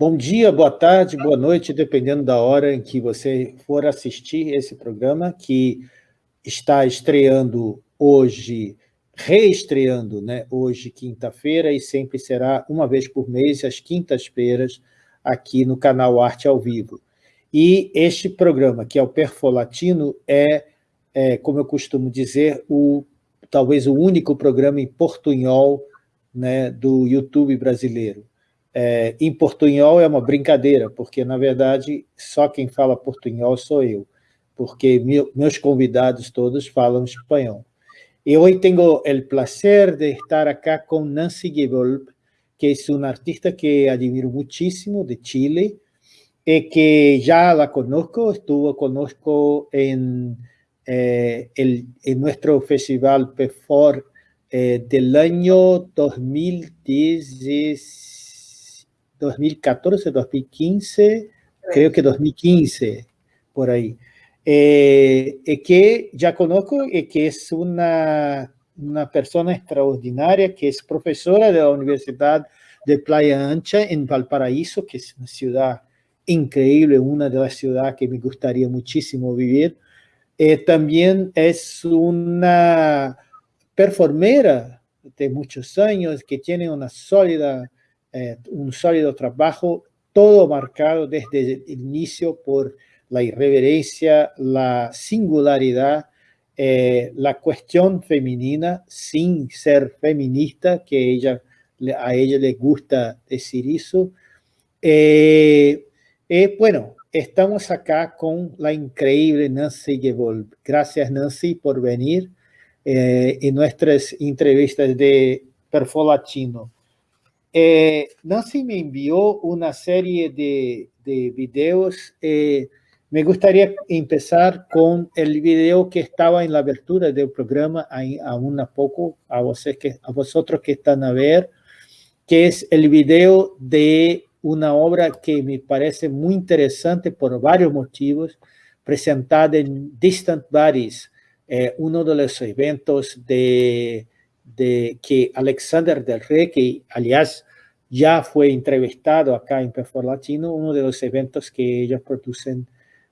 Bom dia, boa tarde, boa noite, dependendo da hora em que você for assistir esse programa, que está estreando hoje, reestreando, né, hoje, quinta-feira, e sempre será uma vez por mês, às quintas-feiras, aqui no canal Arte ao Vivo. E este programa, que é o Perfolatino, é, é como eu costumo dizer, o, talvez o único programa em portunhol né, do YouTube brasileiro. É, em portunhol é uma brincadeira, porque, na verdade, só quem fala portunhol sou eu, porque meu, meus convidados todos falam espanhol. E hoje tenho o prazer de estar aqui com Nancy Gevolp, que é uma artista que admiro muchísimo, de Chile, y que ya la conozco, estuvo conozco en, eh, nuestro festival PEFOR eh, del año 2010, 2014, 2015, creo que 2015, por ahí. Eh, que ya conozco y que es una, una persona extraordinaria, que es profesora de la Universidad de Playa Ancha en Valparaíso, que es una ciudad increíble, una de las ciudades que me gustaría muchísimo vivir. Eh, también es una performera de muchos años que tiene una sólida, eh, un sólido trabajo, todo marcado desde el inicio por la irreverencia, la singularidad, eh, la cuestión femenina sin ser feminista, que ella, a ella le gusta decir eso. Eh, bueno, estamos acá con la increíble Nancy Gevolp. Gracias, Nancy, por venir en nuestras entrevistas de Perfolatino. Eh, Nancy me envió una serie de, de videos. me gustaría empezar con el video que estaba en la abertura del programa, aún a poco, a vosotros que están a ver, que es el video de una obra que me parece muy interesante por varios motivos, presentada en Distant Bodies, eh, uno de los eventos de, de, que Alexander del Rey, que aliás ya fue entrevistado acá en Perfor Latino, uno de los eventos que ellos producen.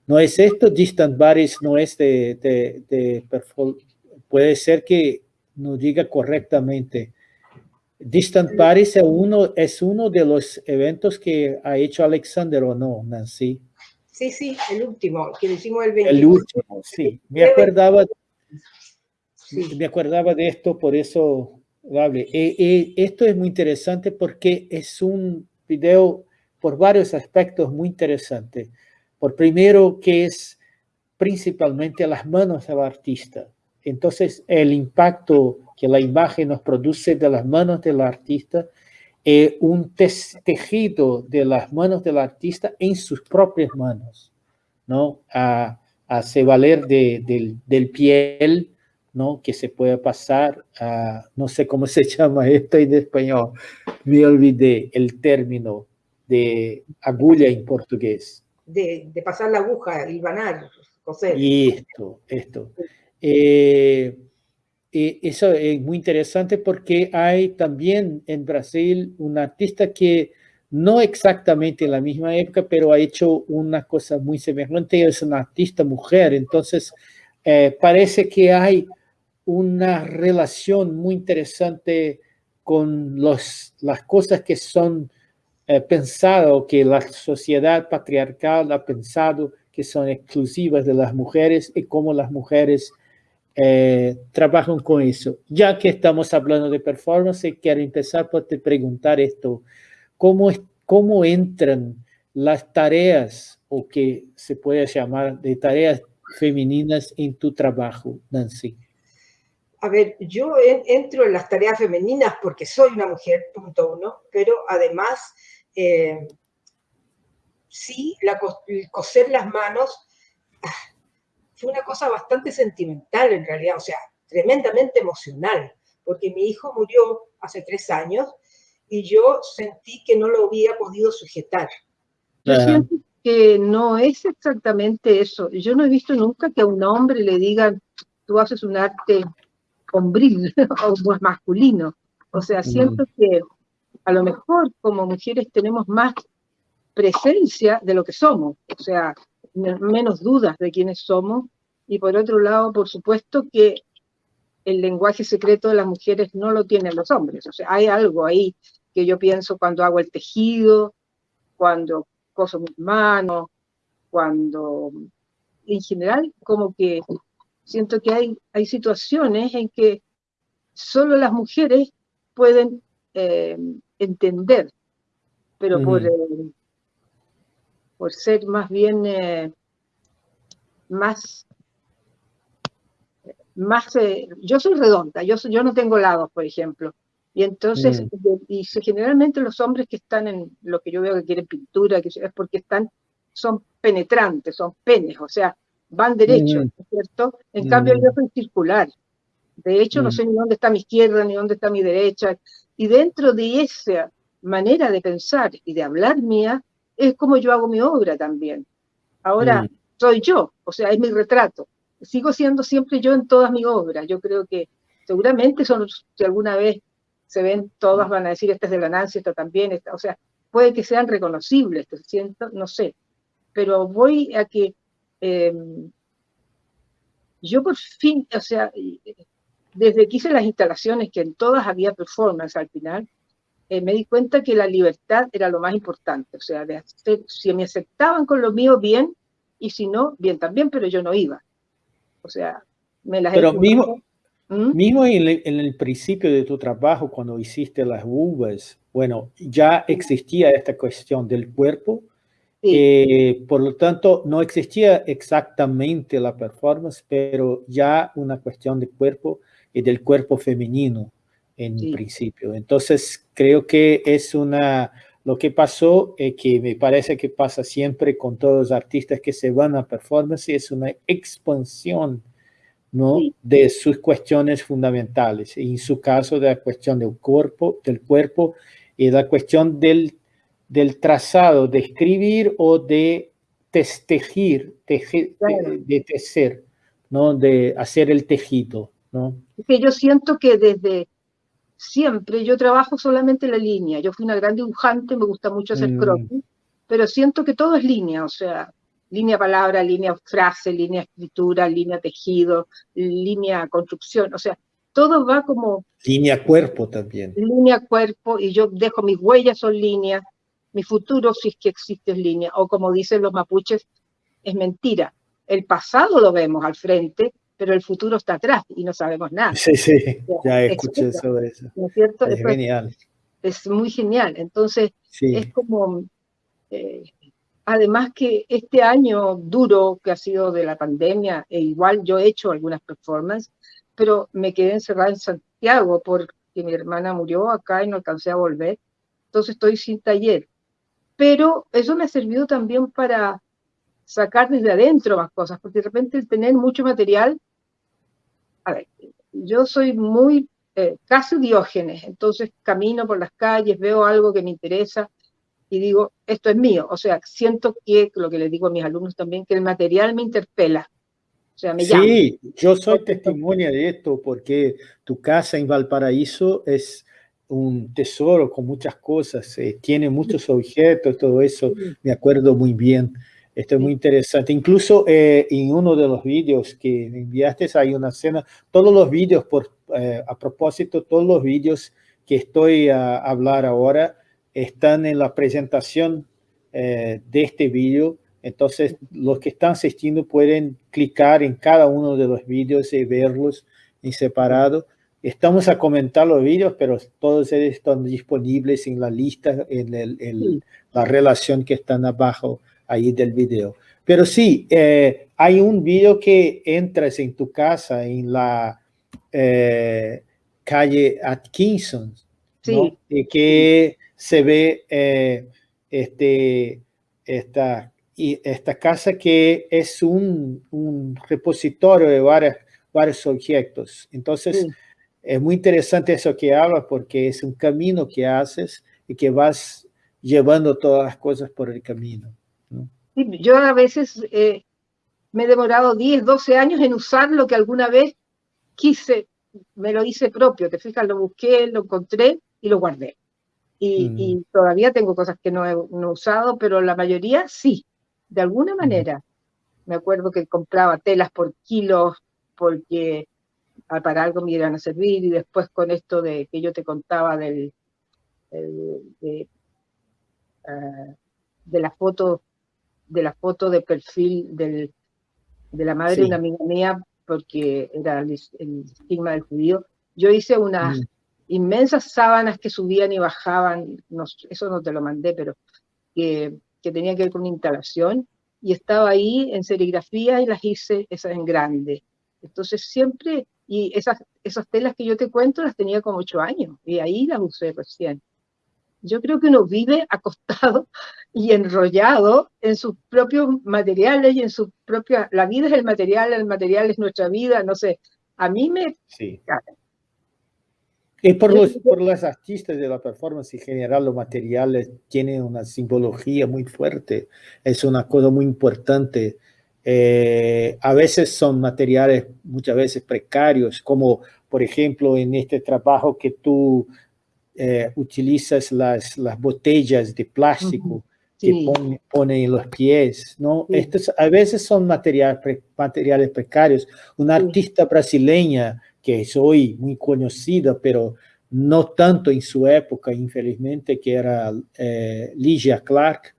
No es esto, Distant Bodies no es de, de, de Perfor, puede ser que no diga correctamente, Distant Paris es uno, es uno de los eventos que ha hecho Alexander, ¿o no, Nancy? Sí, sí, el último, que hicimos el 20. El último, sí. Me acordaba, me acordaba de esto, por eso hable. E, e, esto es muy interesante porque es un video por varios aspectos muy interesante. Por primero, que es principalmente las manos del artista. Entonces, el impacto que la imagen nos produce de las manos del artista es un tejido de las manos del artista en sus propias manos, ¿no? A, hace valer de, del, piel, ¿no? Que se puede pasar a, no sé cómo se llama esto en español, me olvidé el término de agulla en portugués. De, de pasar la aguja, hilvanar, coser. Y esto, esto. Eh, eso es muy interesante porque hay también en Brasil un artista que no exactamente en la misma época, pero ha hecho una cosa muy semejante, es una artista mujer, entonces eh, parece que hay una relación muy interesante con los, las cosas que son eh, pensadas, que la sociedad patriarcal ha pensado que son exclusivas de las mujeres y cómo las mujeres eh, trabajan con eso. Ya que estamos hablando de performance, quiero empezar por te preguntar esto. ¿Cómo, ¿Cómo entran las tareas, o que se puede llamar de tareas femeninas en tu trabajo, Nancy? A ver, yo entro en las tareas femeninas porque soy una mujer, punto uno, pero además, eh, sí, la, coser las manos fue una cosa bastante sentimental en realidad, o sea, tremendamente emocional, porque mi hijo murió hace tres años y yo sentí que no lo había podido sujetar. Yo siento que no es exactamente eso. Yo no he visto nunca que a un hombre le digan, tú haces un arte hombril o masculino. O sea, siento que a lo mejor como mujeres tenemos más presencia de lo que somos, o sea, menos dudas de quiénes somos, y por otro lado, por supuesto que el lenguaje secreto de las mujeres no lo tienen los hombres, o sea, hay algo ahí que yo pienso cuando hago el tejido, cuando coso mis manos, cuando, en general, como que siento que hay, hay situaciones en que solo las mujeres pueden eh, entender, pero por, eh, por ser más bien eh, más más yo soy redonda, yo, yo no tengo lados, por ejemplo, y entonces, mm. y generalmente los hombres que están en lo que yo veo que quieren pintura, que es porque están, son penetrantes, son penes, o sea, van derechos, mm. ¿cierto? En cambio yo soy circular. De hecho, no mm. sé ni dónde está mi izquierda, ni dónde está mi derecha. Y dentro de esa manera de pensar y de hablar mía, es como yo hago mi obra también. Ahora, mm. soy yo, o sea, es mi retrato. Sigo siendo siempre yo en todas mis obras. Yo creo que seguramente son, si alguna vez se ven todas, van a decir, esta es de la Nancy, esta también, esta, o sea, puede que sean reconocibles, siento, no sé. Pero voy a que eh, yo por fin, o sea, desde que hice las instalaciones, que en todas había performance al final, eh, me di cuenta que la libertad era lo más importante, o sea, de hacer, si me aceptaban con lo mío, bien, y si no, bien también, pero yo no iba. O sea, me las... Pero mismo, ¿Mm? mismo en el, principio de tu trabajo, cuando hiciste las uvas, bueno, ya existía esta cuestión del cuerpo, eh, por lo tanto, no existía exactamente la performance, pero ya una cuestión de cuerpo y del cuerpo femenino en principio. Entonces, creo que es una, lo que pasó, eh, que me parece que pasa siempre con todos los artistas que se van a performance, es una expansión ¿no? de sus cuestiones fundamentales. Y en su caso, de la cuestión del cuerpo, del cuerpo y la cuestión del, del trazado, de escribir o de testejir, de, tecer, ¿no? de hacer el tejido. ¿no? Que yo siento que desde siempre yo trabajo solamente la línea. Yo fui una gran dibujante, me gusta mucho hacer mm. croquis, pero siento que todo es línea, o sea, línea palabra, línea frase, línea escritura, línea tejido, línea construcción, o sea, todo va como... Línea cuerpo también. Línea cuerpo, y yo dejo mis huellas son líneas, mi futuro, si es que existe, es línea, o como dicen los mapuches, es mentira. El pasado lo vemos al frente, pero el futuro está atrás y no sabemos nada. Sí, sí, ya escuché sobre eso. ¿No es cierto? Es, genial. Es muy genial. Entonces, es como, eh, además que este año duro que ha sido de la pandemia, e igual yo he hecho algunas performances, pero me quedé encerrada en Santiago porque mi hermana murió acá y no alcancé a volver. Entonces estoy sin taller. Pero eso me ha servido también para sacar desde adentro más cosas, porque de repente el tener mucho material a ver, yo soy muy eh, casi diógenes, entonces camino por las calles, veo algo que me interesa y digo, esto es mío. O sea, siento que, lo que les digo a mis alumnos también, que el material me interpela. O sea, me sí, yo soy testimonio de esto porque tu casa en Valparaíso es un tesoro con muchas cosas, eh, tiene muchos objetos, todo eso, me acuerdo muy bien. Esto es muy interesante. Incluso eh, en uno de los vídeos que enviaste hay una escena, todos los vídeos, por, eh, a propósito, todos los vídeos que estoy a hablar ahora están en la presentación eh, de este vídeo. Entonces, los que están asistiendo pueden clicar en cada uno de los vídeos y verlos en separado. Estamos a comentar los vídeos, pero todos ellos están disponibles en la lista, en, el, la relación que están abajo ahí del video. Pero sí, eh, hay un video que entras en tu casa en la eh, calle Atkinson, y que se ve eh, este, esta, y esta casa que es un, un repositorio de varios, varios objetos. Entonces, es muy interesante eso que hablas porque es un camino que haces y que vas llevando todas las cosas por el camino yo a veces eh, me he demorado 10, 12 años en usar lo que alguna vez quise, me lo hice propio, te fijas, lo busqué, lo encontré y lo guardé. Y, y todavía tengo cosas que no he, no he, usado, pero la mayoría sí, de alguna manera. Me acuerdo que compraba telas por kilos porque para algo me iban a servir y después con esto de que yo te contaba del, de, uh, de, la foto de la foto de perfil del, de la madre sí. de una amiga mía porque era el, el estigma del judío yo hice unas mm. inmensas sábanas que subían y bajaban no, eso no te lo mandé pero que, que tenía que ver con una instalación y estaba ahí en serigrafía y las hice esas en grande entonces siempre y esas, esas telas que yo te cuento las tenía como ocho años y ahí las usé recién. Yo creo que uno vive acostado y enrollado en sus propios materiales y en su propia... La vida es el material, el material es nuestra vida, no sé. A mí me... Sí. Y por los, por los artistas de la performance en general, los materiales tienen una simbología muy fuerte. Es una cosa muy importante eh, a veces son materiales muchas veces precarios, como por ejemplo en este trabajo que tú eh, utilizas las, las botellas de plástico uh -huh. sí. que ponen pone en los pies, ¿no? Sí. Estos a veces son materiales, pre, materiales precarios. Una sí. artista brasileña que es hoy muy conocida, pero no tanto en su época, infelizmente, que era eh, Ligia Clark,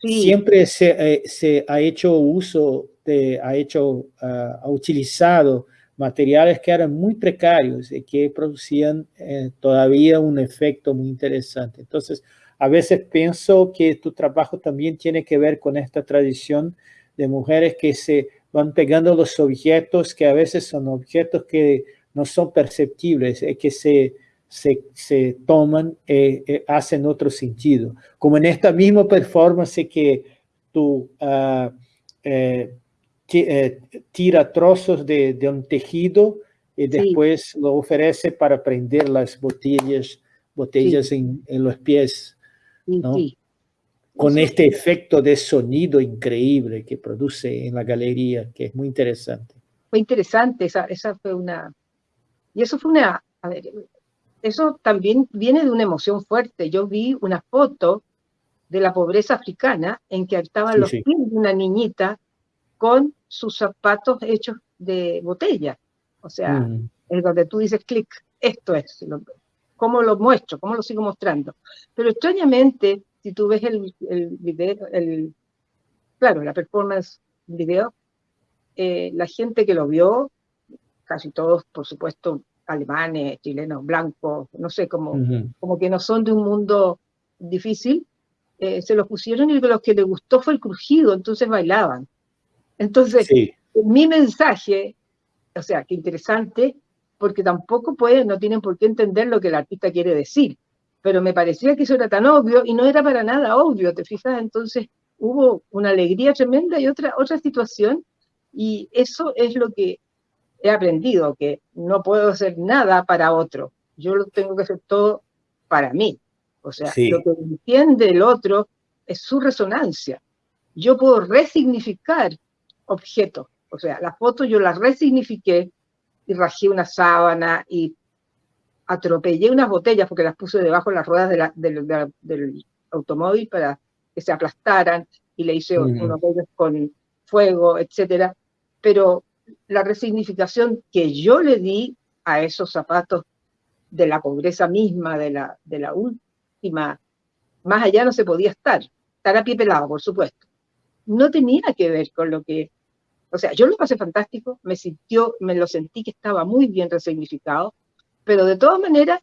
Siempre se, eh, se, ha hecho uso, de, ha, hecho, uh, ha utilizado materiales que eran muy precarios y que producían eh, todavía un efecto muy interesante. Entonces, a veces pienso que tu trabajo también tiene que ver con esta tradición de mujeres que se van pegando los objetos, que a veces son objetos que no son perceptibles, eh, que se se, se toman, eh, eh, hacen otro sentido. Como en esta misma performance que tú uh, eh, tira trozos de, de, un tejido y después sí. lo ofrece para prender las botellas, botellas sí. en, en, los pies. ¿no? Sí. Con este efecto de sonido increíble que produce en la galería, que es muy interesante. Fue interesante, esa, esa fue una... Y eso fue una... A ver, eso también viene de una emoción fuerte. Yo vi una foto de la pobreza africana en que estaban sí, los sí. pies de una niñita con sus zapatos hechos de botella. O sea, mm. es donde tú dices, clic, esto es. Lo, ¿Cómo lo muestro? ¿Cómo lo sigo mostrando? Pero extrañamente, si tú ves el, el video, el, claro, la performance video, eh, la gente que lo vio, casi todos, por supuesto, alemanes, chilenos, blancos, no sé, como, uh -huh. como que no son de un mundo difícil, eh, se los pusieron y lo que les gustó fue el crujido, entonces bailaban. Entonces, sí. mi mensaje, o sea, qué interesante, porque tampoco pueden, no tienen por qué entender lo que el artista quiere decir, pero me parecía que eso era tan obvio y no era para nada obvio, ¿te fijas? Entonces hubo una alegría tremenda y otra, otra situación, y eso es lo que he aprendido que no puedo hacer nada para otro, yo lo tengo que hacer todo para mí. O sea, sí. lo que entiende el otro es su resonancia. Yo puedo resignificar objetos. O sea, la foto yo la resignifiqué y rajé una sábana y atropellé unas botellas porque las puse debajo de las ruedas de la, de, de, del automóvil para que se aplastaran y le hice mm. unos bollos con fuego, etcétera. Pero la resignificación que yo le di a esos zapatos de la pobreza misma, de la, de la última, más allá no se podía estar, estar a pie pelado, por supuesto. No tenía que ver con lo que, o sea, yo lo pasé fantástico, me sintió, me lo sentí que estaba muy bien resignificado, pero de todas maneras,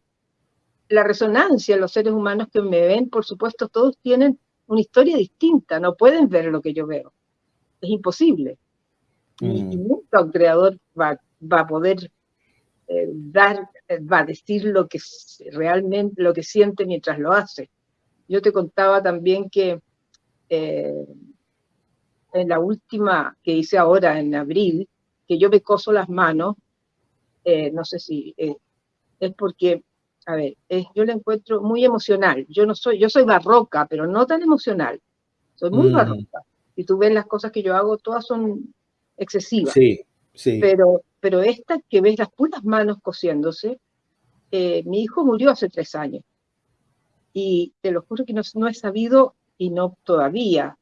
la resonancia, los seres humanos que me ven, por supuesto, todos tienen una historia distinta, no pueden ver lo que yo veo. Es imposible. Mm. Y, nunca un creador va, va a poder eh, dar, eh, va a decir lo que realmente, lo que siente mientras lo hace. Yo te contaba también que eh, en la última que hice ahora en abril, que yo me coso las manos, eh, no sé si eh, es porque, a ver, yo la encuentro muy emocional. Yo no soy, yo soy barroca, pero no tan emocional. Soy muy mm. barroca. Y tú ves las cosas que yo hago, todas son excesiva. Sí, sí. Pero, pero esta que ves las puras manos cosiéndose, eh, mi hijo murió hace tres años. y te lo juro que no, no he sabido y no todavía,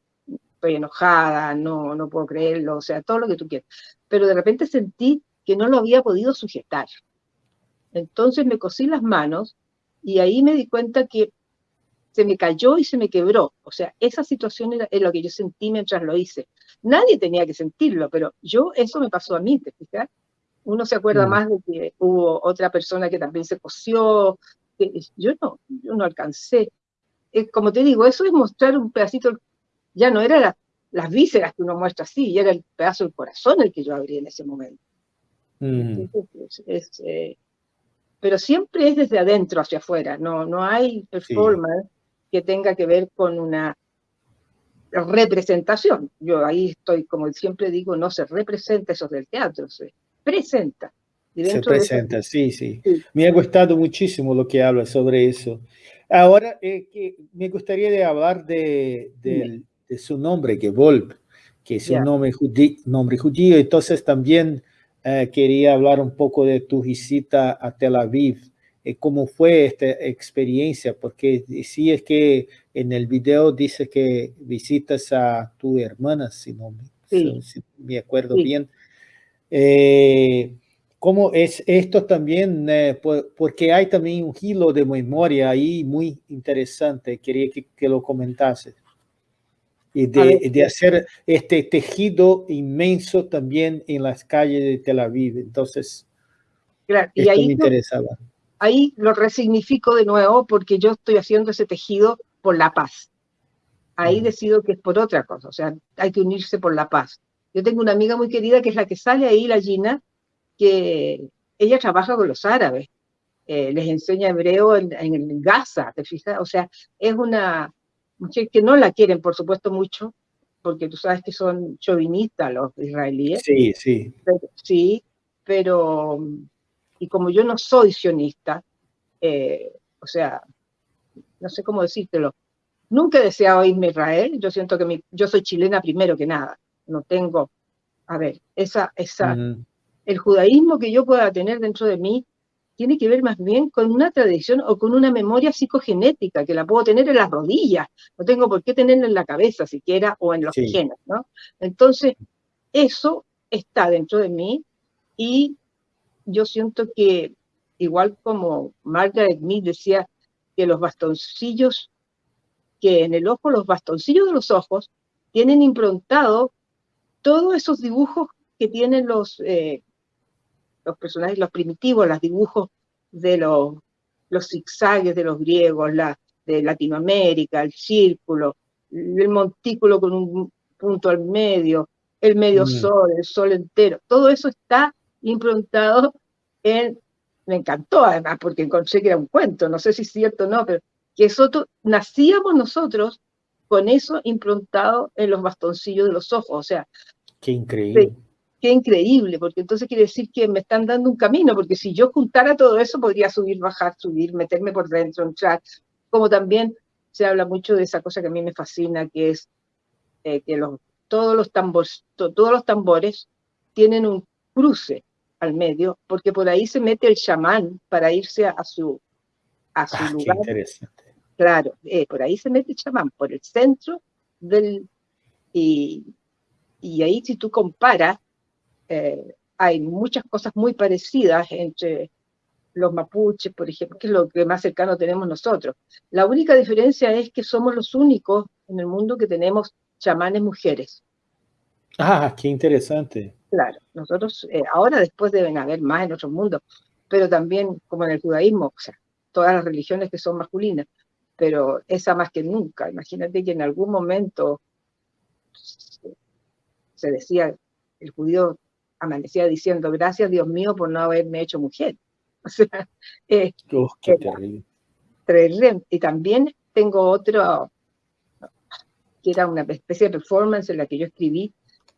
estoy enojada, no, no puedo creerlo, o sea, todo lo que tú quieras. Pero de repente sentí que no lo había podido sujetar. Entonces me cosí las manos y ahí me di cuenta que se me cayó y se me quebró. O sea, esa situación era, lo que yo sentí mientras lo hice. Nadie tenía que sentirlo, pero yo, eso me pasó a mí, ¿te fijas? Uno se acuerda mm. más de que hubo otra persona que también se cosió. yo no, yo no alcancé. Eh, como te digo, eso es mostrar un pedacito ya no era las vísceras que uno muestra así, ya era el pedazo del corazón el que yo abrí en ese momento. Mm. Eh, pero siempre es desde adentro hacia afuera, no, no hay performance que tenga que ver con una representación. Yo ahí estoy, como siempre digo, no se representa eso del teatro, se presenta. Se presenta, sí, sí, Me ha gustado muchísimo lo que habla sobre eso. Ahora, eh, que me gustaría de hablar de, del, de su nombre, que Volp, que es un nombre, judío, nombre judío. Entonces también eh, quería hablar un poco de tu visita a Tel Aviv. Eh, ¿Cómo fue esta experiencia? Porque sí es que en el video dice que visitas a tu hermana, si no me, acuerdo bien. Eh, ¿Cómo es esto también? porque hay también un hilo de memoria ahí muy interesante. Quería que, que lo comentases y de, hacer este tejido inmenso también en las calles de Tel Aviv. Entonces, y ahí me interesaba. Ahí lo resignifico de nuevo porque yo estoy haciendo ese tejido por la paz. Ahí decido que es por otra cosa, o sea, hay que unirse por la paz. Yo tengo una amiga muy querida que es la que sale ahí, la Gina, que ella trabaja con los árabes, eh, les enseña hebreo en, en Gaza, ¿te fijas? O sea, es una, que no la quieren, por supuesto, mucho, porque tú sabes que son chauvinistas los israelíes. Sí, sí. sí, pero, y como yo no soy sionista, eh, o sea, no sé cómo decírtelo, nunca he deseado irme a Israel, yo siento que mi, yo soy chilena primero que nada, no tengo, a ver, esa, esa, el judaísmo que yo pueda tener dentro de mí tiene que ver más bien con una tradición o con una memoria psicogenética, que la puedo tener en las rodillas, no tengo por qué tenerla en la cabeza siquiera o en los genes, ¿no? Entonces, eso está dentro de mí y yo siento que, igual como Margaret Mead decía que los bastoncillos, que en el ojo, los bastoncillos de los ojos, tienen improntado todos esos dibujos que tienen los, eh, los personajes, los primitivos, los dibujos de los, los zigzagues de los griegos, la, de Latinoamérica, el círculo, el montículo con un punto al medio, el medio mm. sol, el sol entero, todo eso está improntado en, me encantó además, porque encontré que era un cuento, no sé si es cierto o no, pero que eso nacíamos nosotros con eso improntado en los bastoncillos de los ojos, o sea. Qué increíble qué increíble, porque entonces quiere decir que me están dando un camino, porque si yo juntara todo eso, podría subir, bajar, subir, meterme por dentro, entrar, como también se habla mucho de esa cosa que a mí me fascina, que es eh, que los, todos, los tambores, todos los tambores tienen un cruce al medio, porque por ahí se mete el chamán para irse a, su, a su ah, lugar. interesante. Claro, eh, por ahí se mete el chamán, por el centro del... Y, y ahí si tú comparas, eh, hay muchas cosas muy parecidas entre los mapuches, por ejemplo, que es lo que más cercano tenemos nosotros. La única diferencia es que somos los únicos en el mundo que tenemos chamanes mujeres. Ah, qué interesante. Claro, nosotros eh, ahora después deben haber más en otros mundos, pero también como en el judaísmo, o sea, todas las religiones que son masculinas, pero esa más que nunca. Imagínate que en algún momento se decía, el judío amanecía diciendo, gracias Dios mío por no haberme hecho mujer. O sea, eh, qué terrible. Y también tengo otro, que era una especie de performance en la que yo escribí,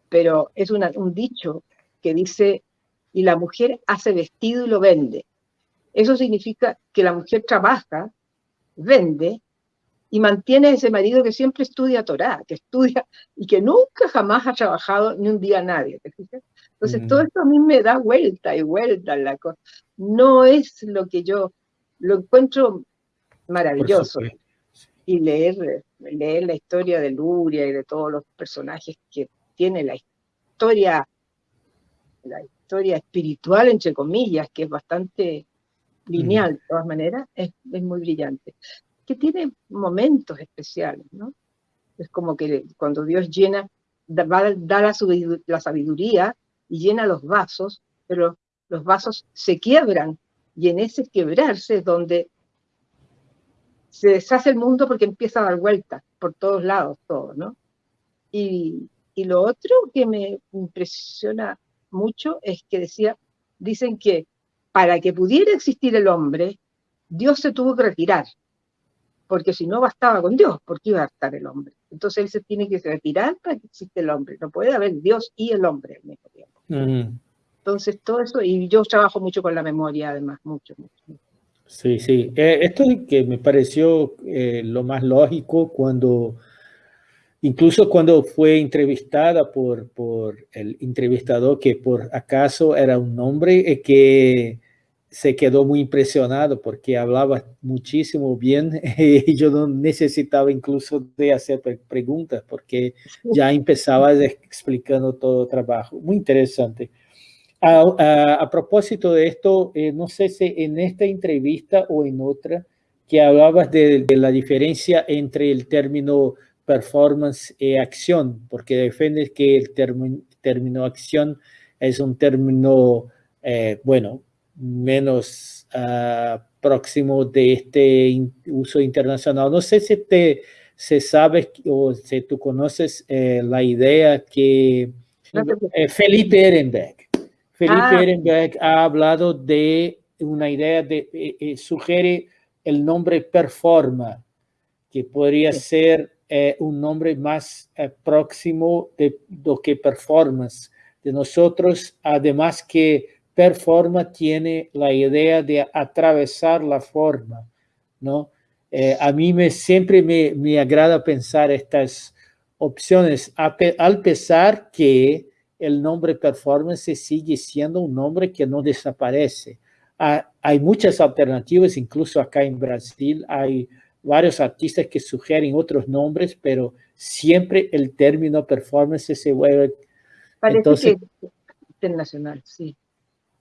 pero es un dicho que dice, y la mujer hace vestido y lo vende. Eso significa que la mujer trabaja, vende y mantiene ese marido que siempre estudia Torah, que estudia y que nunca jamás ha trabajado ni un día a nadie. ¿te fijas? Entonces, todo esto a mí me da vuelta y vuelta la cosa. No es lo que yo lo encuentro maravilloso. y leer, leer la historia de Luria y de todos los personajes que tiene la historia, la historia espiritual, entre comillas, que es bastante lineal de todas maneras, es, es muy brillante. Que tiene momentos especiales, ¿no? Es como que cuando Dios llena, da, da la, la sabiduría y llena los vasos, pero los vasos se quiebran y en ese quebrarse es donde se deshace el mundo porque empieza a dar vueltas por todos lados, todo, ¿no? Y, y, lo otro que me impresiona mucho es que decía, dicen que para que pudiera existir el hombre, Dios se tuvo que retirar, porque si no bastaba con Dios, ¿por qué iba a estar el hombre? Entonces él se tiene que retirar para que exista el hombre, no puede haber Dios y el hombre al mismo tiempo. Entonces todo eso, y yo trabajo mucho con la memoria además, mucho, mucho. Sí, sí. Eh, esto que me pareció eh, lo más lógico cuando, incluso cuando fue entrevistada por, por el entrevistador, que por acaso era un hombre eh, que se quedó muy impresionado porque hablaba muchísimo bien y yo no necesitaba incluso de hacer preguntas porque ya empezaba explicando todo el trabajo. Muy interesante. A, propósito de esto, eh, no sé si en esta entrevista o en otra, que hablabas de, la diferencia entre el término performance y acción, porque defiendes que el término, acción es un término, eh, bueno, menos ah, próximo de este uso internacional. No sé si te se sabe o si tú conoces eh, la idea que Felipe Ehrenberg Felipe ah. Ehrenberg ha hablado de una idea de, eh, eh, sugiere el nombre performa, que podría ser eh, un nombre más próximo de lo que performance de nosotros, además que performa tiene la idea de atravesar la forma, ¿no? a mí me, siempre me, me agrada pensar estas opciones, al pesar que el nombre performance sigue siendo un nombre que no desaparece. Ah, hay muchas alternativas, incluso acá en Brasil hay varios artistas que sugieren otros nombres, pero siempre el término performance se vuelve... Parece entonces, que internacional, sí.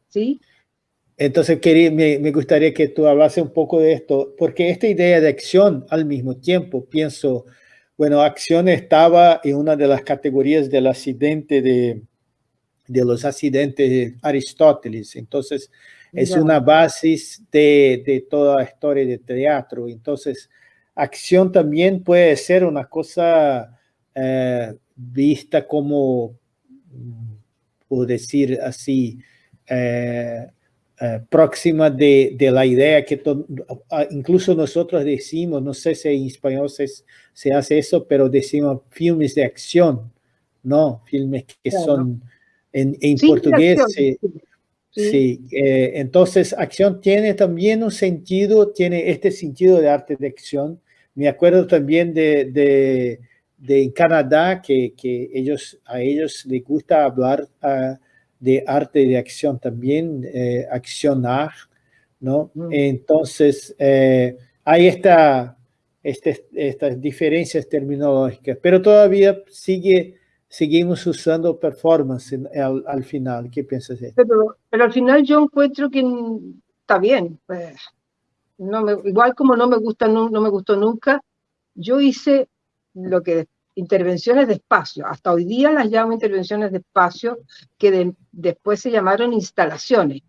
¿Sí? Entonces quería, me, me, gustaría que tú hablase un poco de esto, porque esta idea de acción al mismo tiempo, pienso, bueno, acción estaba en una de las categorías del accidente de, de los accidentes de Aristóteles. Entonces, es una base de, de, toda la historia de teatro. Entonces, acción también puede ser una cosa eh, vista como, mm, por decir así, eh, eh, próxima de, de, la idea que incluso nosotros decimos, no sé si en español se, se hace eso, pero decimos filmes de acción, ¿no? Filmes que son en, en portugués. Sí. Eh, entonces acción tiene también un sentido, tiene este sentido de arte de acción. Me acuerdo también de, de, de Canadá que, que, ellos, a ellos les gusta hablar uh, de arte de acción también, eh, accionar, ¿no? Mm. Entonces, eh, hay esta, este, estas diferencias terminológicas, pero todavía sigue, seguimos usando performance al, al, final. ¿Qué piensas de pero, pero, al final yo encuentro que está bien. Pues, no me, igual como no me, gusta, no, no me gustó nunca, yo hice lo que intervenciones de espacio. Hasta hoy día las llamo intervenciones de espacio, que después se llamaron instalaciones.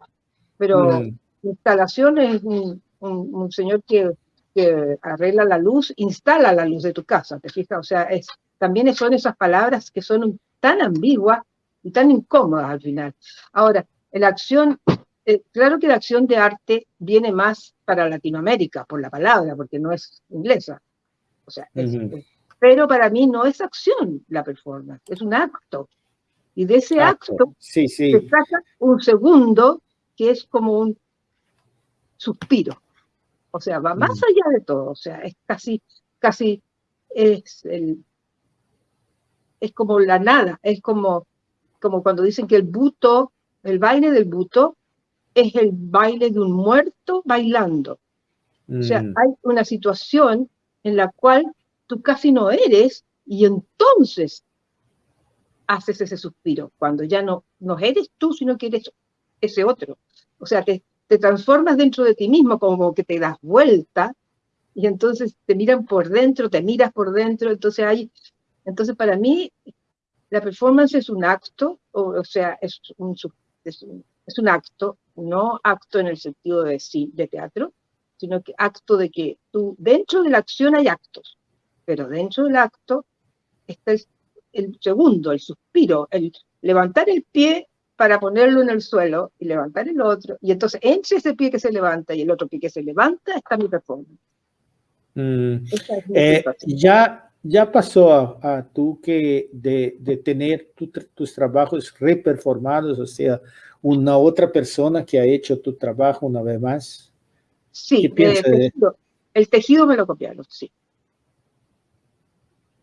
Pero mm. instalaciones, un, un, señor que, que, arregla la luz, instala la luz de tu casa, ¿te fijas? O sea, es, también son esas palabras que son tan ambiguas y tan incómodas al final. Ahora, la acción, eh, claro que la acción de arte viene más para Latinoamérica por la palabra, porque no es inglesa. O sea, es, pero para mí no es acción la performance, es un acto. Y de ese acto, se saca un segundo que es como un suspiro. O sea, va más allá de todo. O sea, es casi, casi, es, el, es como la nada. Es como, como cuando dicen que el buto, el baile del buto, es el baile de un muerto bailando. O sea, mm. hay una situación en la cual tú casi no eres y entonces haces ese suspiro, cuando ya no, no eres tú, sino que eres ese otro. O sea, te, te transformas dentro de ti mismo, como que te das vuelta, y entonces te miran por dentro, te miras por dentro, entonces hay, entonces para mí la performance es un acto, o, sea, es un, es un, es un acto, no acto en el sentido de, de teatro, sino que acto de que tú, dentro de la acción hay actos, pero dentro del acto está el segundo, el suspiro, el levantar el pie para ponerlo en el suelo y levantar el otro. Y entonces, entre ese pie que se levanta y el otro pie que se levanta, está mi performance. Mm. Eh, ya, ya pasó a, tú que de, de tener tus trabajos reperformados, o sea, una otra persona que ha hecho tu trabajo una vez más. Sí, el tejido me lo copiaron, sí.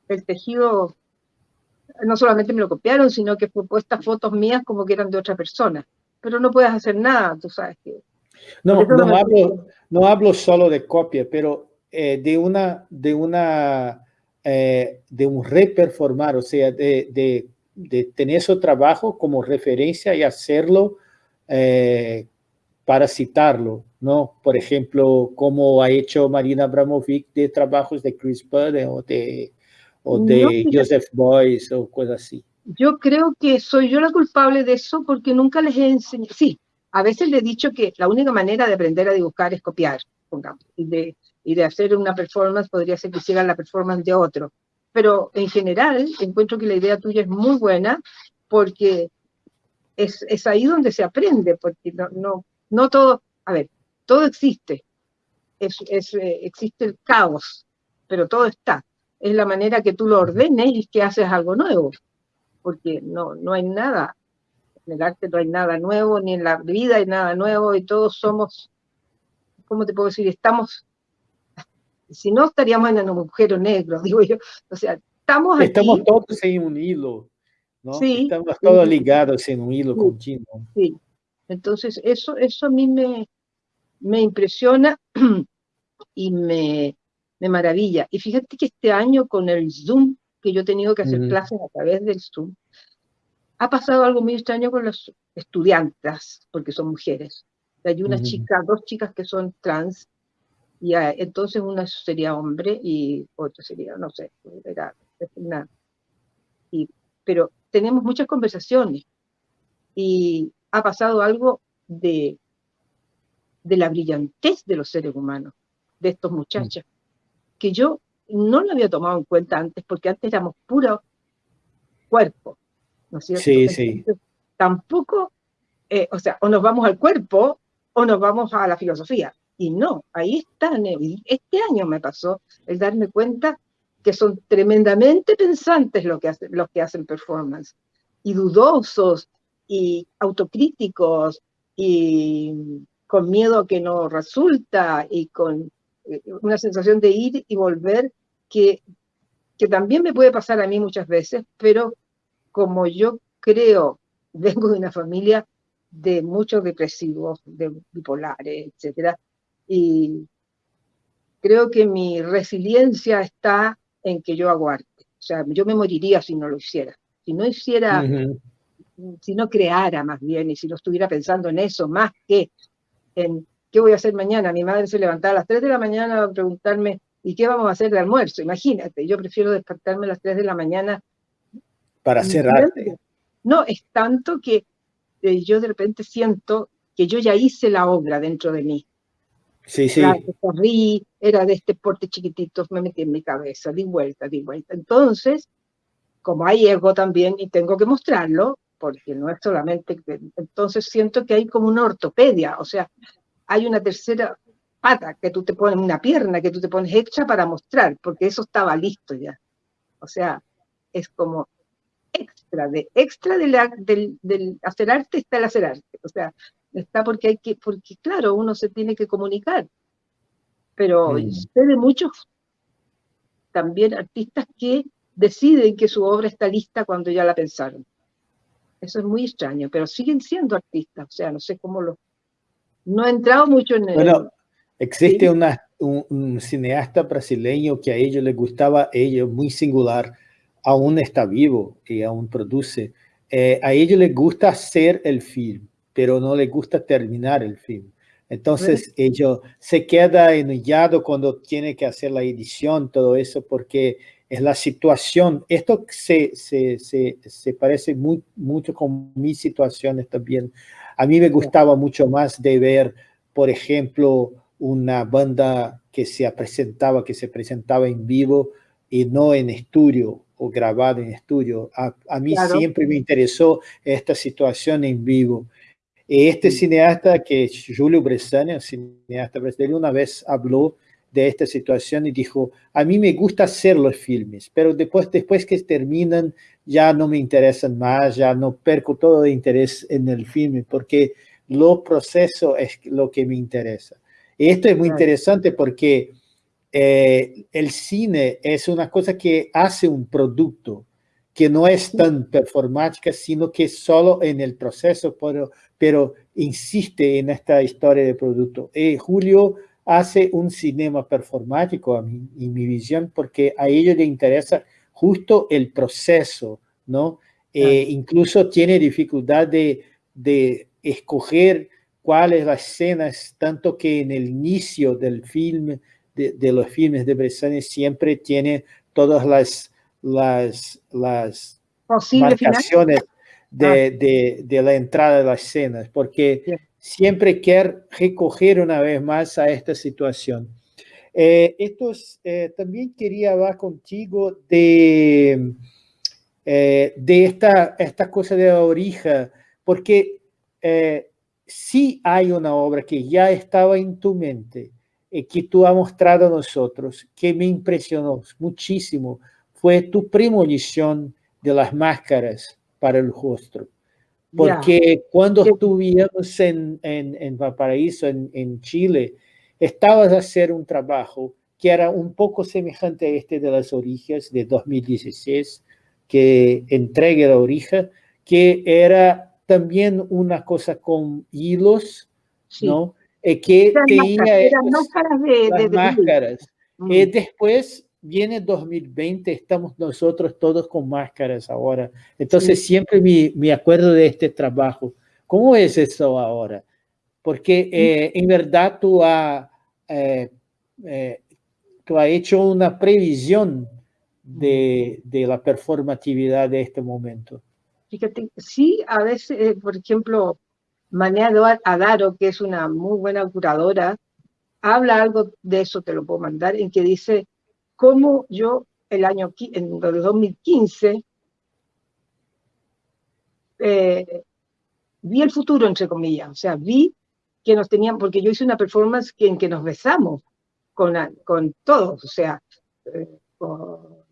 El tejido no solamente me lo copiaron, sino que fue puestas fotos mías como que eran de otra persona. Pero no puedes hacer nada, tú sabes que... No, no, hablo, no hablo solo de copia, pero eh, de una, de una, eh, de un reperformar, o sea, de, de, de, tener su trabajo como referencia y hacerlo eh, para citarlo, ¿no? Por ejemplo, como ha hecho Marina Abramovic de trabajos de Chris Budd o de o de Joseph Boyce o cosas así. Yo creo que soy yo la culpable de eso porque nunca les he enseñado. Sí, a veces les he dicho que la única manera de aprender a dibujar es copiar, pongamos, de, y de hacer una performance podría ser que hicieran la performance de otro. Pero en general encuentro que la idea tuya es muy buena porque es, es ahí donde se aprende, porque no, no, no todo, a ver, todo existe, es, eh, existe el caos, pero todo está es la manera que tú lo ordenes y que haces algo nuevo, porque no, no hay nada, en el arte no hay nada nuevo, ni en la vida hay nada nuevo, y todos somos, ¿cómo te puedo decir? Estamos, si no estaríamos en un agujero negro, digo yo, o sea, estamos aquí. Estamos todos en un hilo, ¿no? Sí, estamos todos ligados en un hilo continuo. Sí, entonces eso, eso a mí me, me impresiona y me, de maravilla. Y fíjate que este año con el Zoom, que yo he tenido que hacer clases a través del Zoom, ha pasado algo muy extraño con los estudiantes, porque son mujeres. Hay una chica, dos chicas que son trans, y entonces una sería hombre y otra sería, no sé, era una, y, pero tenemos muchas conversaciones y ha pasado algo de, de la brillantez de los seres humanos, de estos muchachos que yo no lo había tomado en cuenta antes, porque antes éramos puro cuerpo, ¿no es cierto? Sí, sí. Tampoco, eh, o sea, o nos vamos al cuerpo o nos vamos a la filosofía. Y no, ahí están. Este año me pasó el darme cuenta que son tremendamente pensantes los que hacen, los que hacen performance, y dudosos, y autocríticos, y con miedo a que no resulta, y con eh, una sensación de ir y volver que, que también me puede pasar a mí muchas veces, pero como yo creo, vengo de una familia de muchos depresivos, de bipolares, etcétera, y creo que mi resiliencia está en que yo aguarte. O sea, yo me moriría si no lo hiciera. Si no hiciera, si no creara más bien, y si no estuviera pensando en eso más que en ¿qué voy a hacer mañana? Mi madre se levantaba a las 3 de la mañana a preguntarme, ¿y qué vamos a hacer de almuerzo? Imagínate, yo prefiero despertarme a las 3 de la mañana. Para hacer arte. No, es tanto que eh, yo de repente siento que yo ya hice la obra dentro de mí. Sí, sí. corrí, era de este porte chiquitito, me metí en mi cabeza, di vuelta, di vuelta. Entonces, como hay ego también, y tengo que mostrarlo, porque no es solamente, entonces siento que hay como una ortopedia, o sea, hay una tercera pata que tú te pones, una pierna que tú te pones hecha para mostrar, porque eso estaba listo ya. O sea, es como extra, de extra del, del hacer arte está el hacer arte. O sea, está porque hay que, porque claro, uno se tiene que comunicar. Pero mm. sé de muchos también artistas que deciden que su obra está lista cuando ya la pensaron. Eso es muy extraño, pero siguen siendo artistas, o sea, no sé cómo lo, no he entrado mucho en el... Bueno, existe una, un, cineasta brasileño que a ellos le gustaba, ella muy singular, aún está vivo y aún produce. Eh, a ellos les gusta hacer el film, pero no les gusta terminar el film. Entonces ellos se queda enojado cuando tiene que hacer la edición, todo eso, porque es la situación. Esto se, se, se, se parece muy, mucho con mis situaciones también. A mí me gustaba mucho más de ver, por ejemplo, una banda que se presentaba, que se presentaba en vivo y no en estudio o grabado en estudio. A, mí siempre me interesó esta situación en vivo. Este cineasta que es Julio Bressani, cineasta brasileño, una vez habló de esta situación y dijo, a mí me gusta hacer los filmes, pero después, después que terminan ya no me interesan más, ya no perco todo el interés en el filme, porque lo proceso es lo que me interesa. Y esto es muy interesante porque eh, el cine es una cosa que hace un producto, que no es tan performática, sino que solo en el proceso, pero, pero insiste en esta historia de producto. Y Julio hace un cinema performático, a mí, en mi visión, porque a ellos le interesa justo el proceso, ¿no? Eh, incluso tiene dificultad de, de escoger cuáles las escenas, tanto que en el inicio del film, de, los filmes de Bressani, siempre tiene todas las, las, las marcaciones ah. de, de, la entrada de las escenas, porque siempre quiere recoger una vez más a esta situación. Eh, eh, también quería hablar contigo de, eh, de esta, esta cosa de la orija, porque si hay una obra que ya estaba en tu mente y que tú has mostrado a nosotros, que me impresionó muchísimo, fue tu premonición de las máscaras para el rostro. Porque cuando estuvimos en, en, en Valparaíso, en, en, Chile, estabas a hacer un trabajo que era un poco semejante a este de las orillas de 2016, que entregue la orija, que era también una cosa con hilos, ¿no? Eh, que tenía máscaras de, las máscaras. y mm. después viene 2020, estamos nosotros todos con máscaras ahora. Entonces siempre me, me, acuerdo de este trabajo. ¿Cómo es eso ahora? Porque eh, en verdad tú has, eh, eh, tú has hecho una previsión de, de, la performatividad de este momento. Fíjate, sí, a veces, por ejemplo, Manea Adaro, que es una muy buena curadora, habla algo de eso, te lo puedo mandar, en que dice cómo yo el año en el 2015 eh, vi el futuro, entre comillas, o sea, vi que nos tenían, porque yo hice una performance que, en que nos besamos con, con todos, o sea, eh, con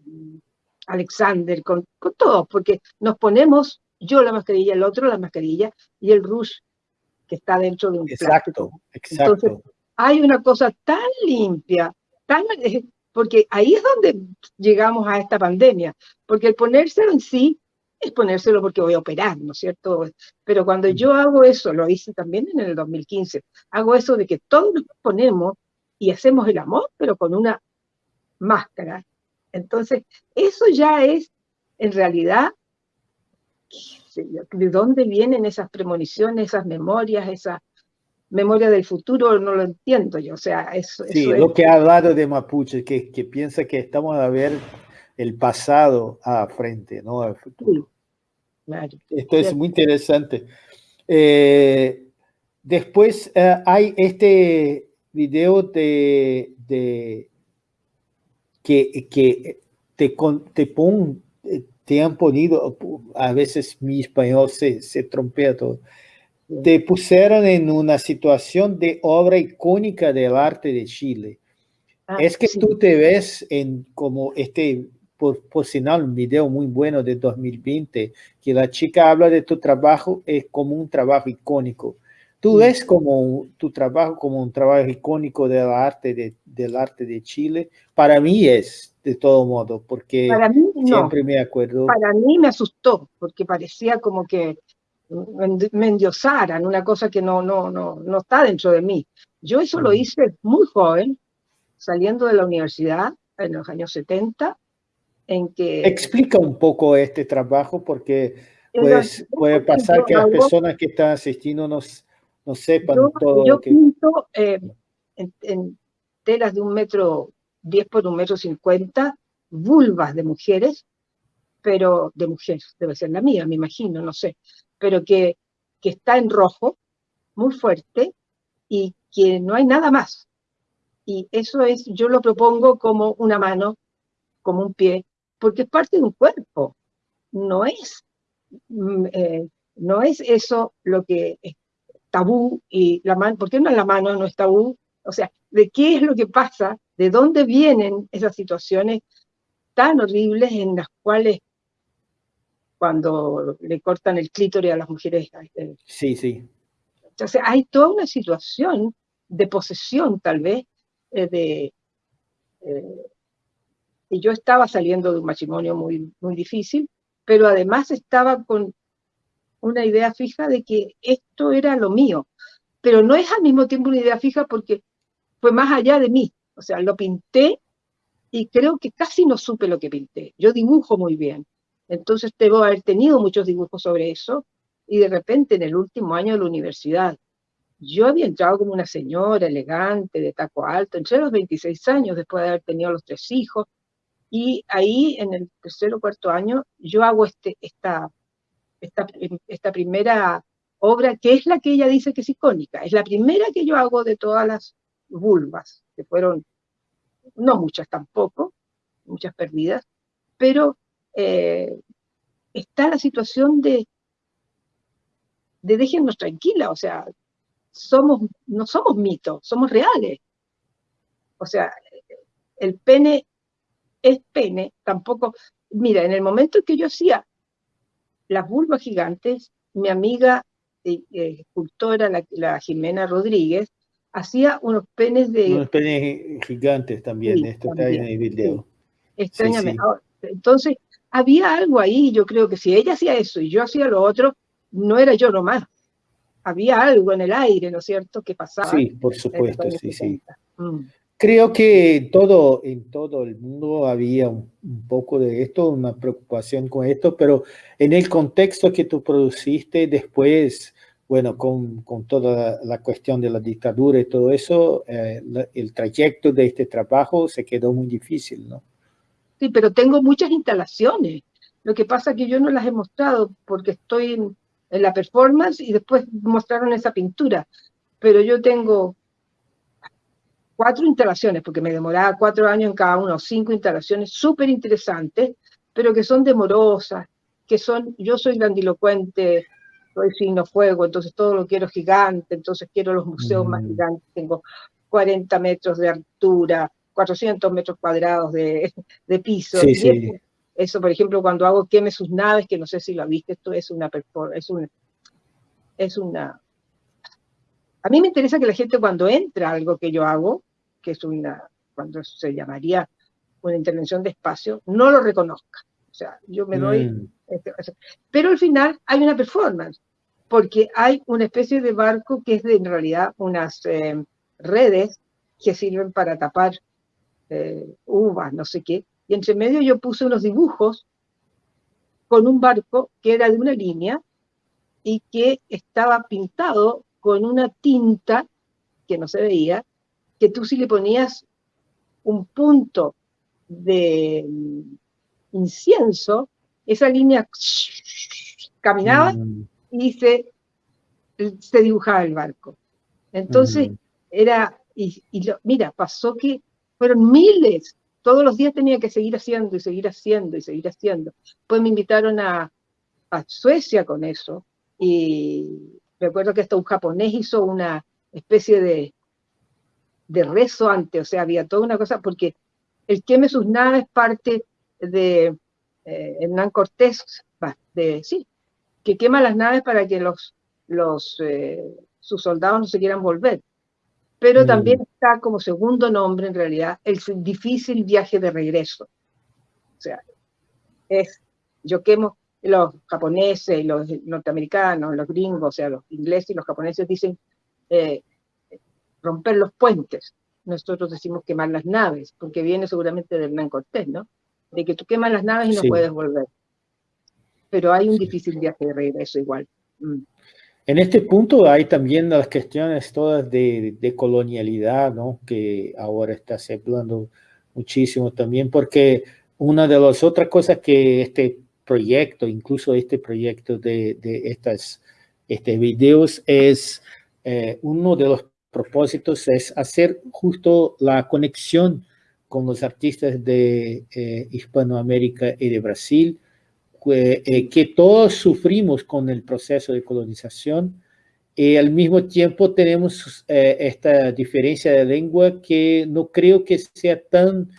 Alexander, con, con, todos, porque nos ponemos, yo la mascarilla, el otro la mascarilla, y el rush que está dentro de un Exacto, exacto. Entonces, hay una cosa tan limpia, tan, eh, porque ahí es donde llegamos a esta pandemia, porque el ponérselo en sí es ponérselo porque voy a operar, ¿no es cierto? Pero cuando mm. yo hago eso, lo hice también en el 2015, hago eso de que todos nos ponemos y hacemos el amor, pero con una máscara. Entonces, eso ya es, en realidad, ¿de dónde vienen esas premoniciones, esas memorias, esas memoria del futuro no lo entiendo yo, o sea, eso, sí, lo que ha hablado de Mapuche, que, que piensa que estamos a ver el pasado a frente, no al futuro. Esto es muy interesante. Eh, después eh, hay este video de, de que, que te, te, pon, te han ponido, a veces mi español se, se trompea todo, te pusieron en una situación de obra icónica del arte de Chile. Ah, es que tú te ves en como este, por, por final, un video muy bueno de 2020, que la chica habla de tu trabajo es como un trabajo icónico. Tú ves como tu trabajo como un trabajo icónico del arte de, del arte de Chile. Para mí es, de todo modo, porque siempre me acuerdo. Para mí me asustó, porque parecía como que me endiosaran, una cosa que no, no, no, no está dentro de mí. Yo eso lo hice muy joven, saliendo de la universidad en los años 70, en que... Explica un poco este trabajo porque pues, puede pasar que las personas que están asistiendo no, no sepan todo. Yo pinto eh, en, telas de un metro 10 por un metro 50, vulvas de mujeres, pero de mujeres, debe ser la mía, me imagino, no sé, pero que, que está en rojo, muy fuerte, y que no hay nada más. Y eso es, yo lo propongo como una mano, como un pie, porque es parte de un cuerpo, no es, mm, eh, no es eso lo que es tabú y la mano, ¿por qué no la mano no es tabú? O sea, ¿de qué es lo que pasa? ¿De dónde vienen esas situaciones tan horribles en las cuales cuando le cortan el clítoris a las mujeres? Eh, sí, sí. Entonces hay toda una situación de posesión tal vez, eh, de, eh, y yo estaba saliendo de un matrimonio muy, muy difícil, pero además estaba con una idea fija de que esto era lo mío, pero no es al mismo tiempo una idea fija porque fue más allá de mí, o sea, lo pinté y creo que casi no supe lo que pinté. Yo dibujo muy bien, entonces debo haber tenido muchos dibujos sobre eso, y de repente en el último año de la universidad, yo había entrado como una señora elegante, de taco alto, entré a los 26 años después de haber tenido los tres hijos, y ahí en el tercer o cuarto año yo hago este, esta, esta, esta primera obra, que es la que ella dice que es icónica, es la primera que yo hago de todas las vulvas, que fueron, no muchas tampoco, muchas perdidas, pero eh, está la situación de, de déjennos tranquila, o sea, somos, no somos mitos, somos reales. O sea, el pene es pene, tampoco, mira, en el momento en que yo hacía las vulvas gigantes, mi amiga eh, eh, escultora, la, Jimena Rodríguez, hacía unos penes de... Unos penes gigantes también, esto está en el video. Extrañamente. Entonces, había algo ahí, yo creo que si ella hacía eso y yo hacía lo otro, no era yo nomás. Había algo en el aire, ¿no es cierto?, que pasaba. Sí, por supuesto, sí, sí. Mm. Creo que todo, en todo el mundo había un, poco de esto, una preocupación con esto, pero en el contexto que tú produciste después, bueno, con, con toda la cuestión de la dictadura y todo eso, eh, el trayecto de este trabajo se quedó muy difícil, ¿no? Sí, pero tengo muchas instalaciones. Lo que pasa es que yo no las he mostrado porque estoy en, en la performance y después mostraron esa pintura. Pero yo tengo cuatro instalaciones, porque me demoraba cuatro años en cada uno, cinco instalaciones súper interesantes, pero que son demorosas, que son, yo soy grandilocuente, soy signo fuego, entonces todo lo quiero gigante, entonces quiero los museos más mm. gigantes, tengo 40 metros de altura, 400 metros cuadrados de, de piso. Eso, por ejemplo, cuando hago queme sus naves, que no sé si lo viste, esto es una, es una, es una... A mí me interesa que la gente cuando entra a algo que yo hago, que es una, cuando se llamaría una intervención de espacio, no lo reconozca. O sea, yo me doy... Mm. Este, pero al final hay una performance, porque hay una especie de barco que es de, en realidad unas eh, redes que sirven para tapar eh, uvas, no sé qué. Y entre medio yo puse unos dibujos con un barco que era de una línea y que estaba pintado con una tinta que no se veía, que tú si le ponías un punto de incienso, esa línea caminaba mm. y se, se, dibujaba el barco. Entonces, mm. era, y, mira, pasó que fueron miles, todos los días tenía que seguir haciendo y seguir haciendo y seguir haciendo. Pues me invitaron a, Suecia con eso, y recuerdo que hasta un japonés hizo una especie de de rezo antes, o sea, había toda una cosa, porque el queme sus naves parte de eh, Hernán Cortés, de, sí, que quema las naves para que los, los, eh, sus soldados no se quieran volver. Pero mm. también está como segundo nombre, en realidad, el difícil viaje de regreso. O sea, es, yo quemo, los japoneses, los norteamericanos, los gringos, o sea, los ingleses y los japoneses dicen, eh, romper los puentes. nosotros decimos quemar las naves, porque viene seguramente del Hernán Cortés, ¿no? De que tú quemas las naves y no puedes volver. Pero hay un difícil viaje de regreso igual. Mm. En este punto hay también las cuestiones todas de, colonialidad, ¿no? Que ahora está se hablando muchísimo también, porque una de las otras cosas que este proyecto, incluso este proyecto de, de estas este videos, es eh, uno de los propósitos es hacer justo la conexión con los artistas de eh, Hispanoamérica y de Brasil, que, eh, que, todos sufrimos con el proceso de colonización y al mismo tiempo tenemos esta diferencia de lengua que no creo que sea tan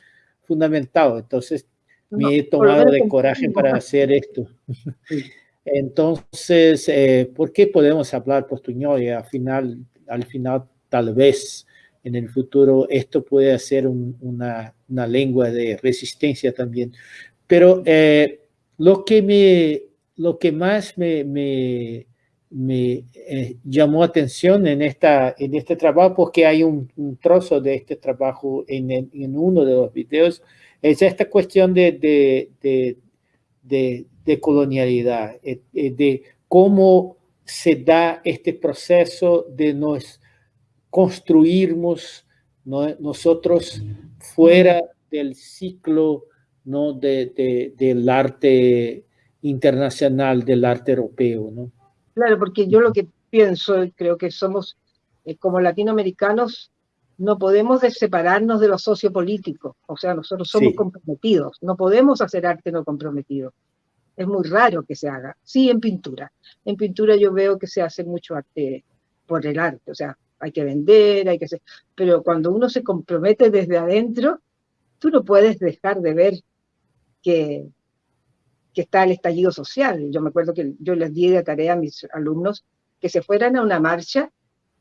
fundamental. Entonces, me he tomado de coraje para hacer esto. Entonces, eh, ¿por qué podemos hablar portuñol? Y al final, al final, tal vez en el futuro esto puede ser una, una, lengua de resistencia también. Pero eh, lo, que me, lo que más me, me, eh, llamó atención en, esta, en este trabajo, porque hay un, trozo de este trabajo en, uno de los videos, es esta cuestión de, de, de, de colonialidad, eh, eh, de cómo se da este proceso de nos construirnos nosotros fuera del ciclo ¿no? De, del arte internacional, del arte europeo. ¿no? Claro, porque yo lo que pienso, creo que somos eh, como latinoamericanos, no podemos separarnos de lo sociopolítico, o sea, nosotros somos comprometidos, no podemos hacer arte no comprometido. Es muy raro que se haga. Sí, en pintura. En pintura yo veo que se hace mucho arte por el arte, o sea, hay que vender, hay que hacer... Pero cuando uno se compromete desde adentro, tú no puedes dejar de ver que, está el estallido social. Yo me acuerdo que yo les di de tarea a mis alumnos que se fueran a una marcha,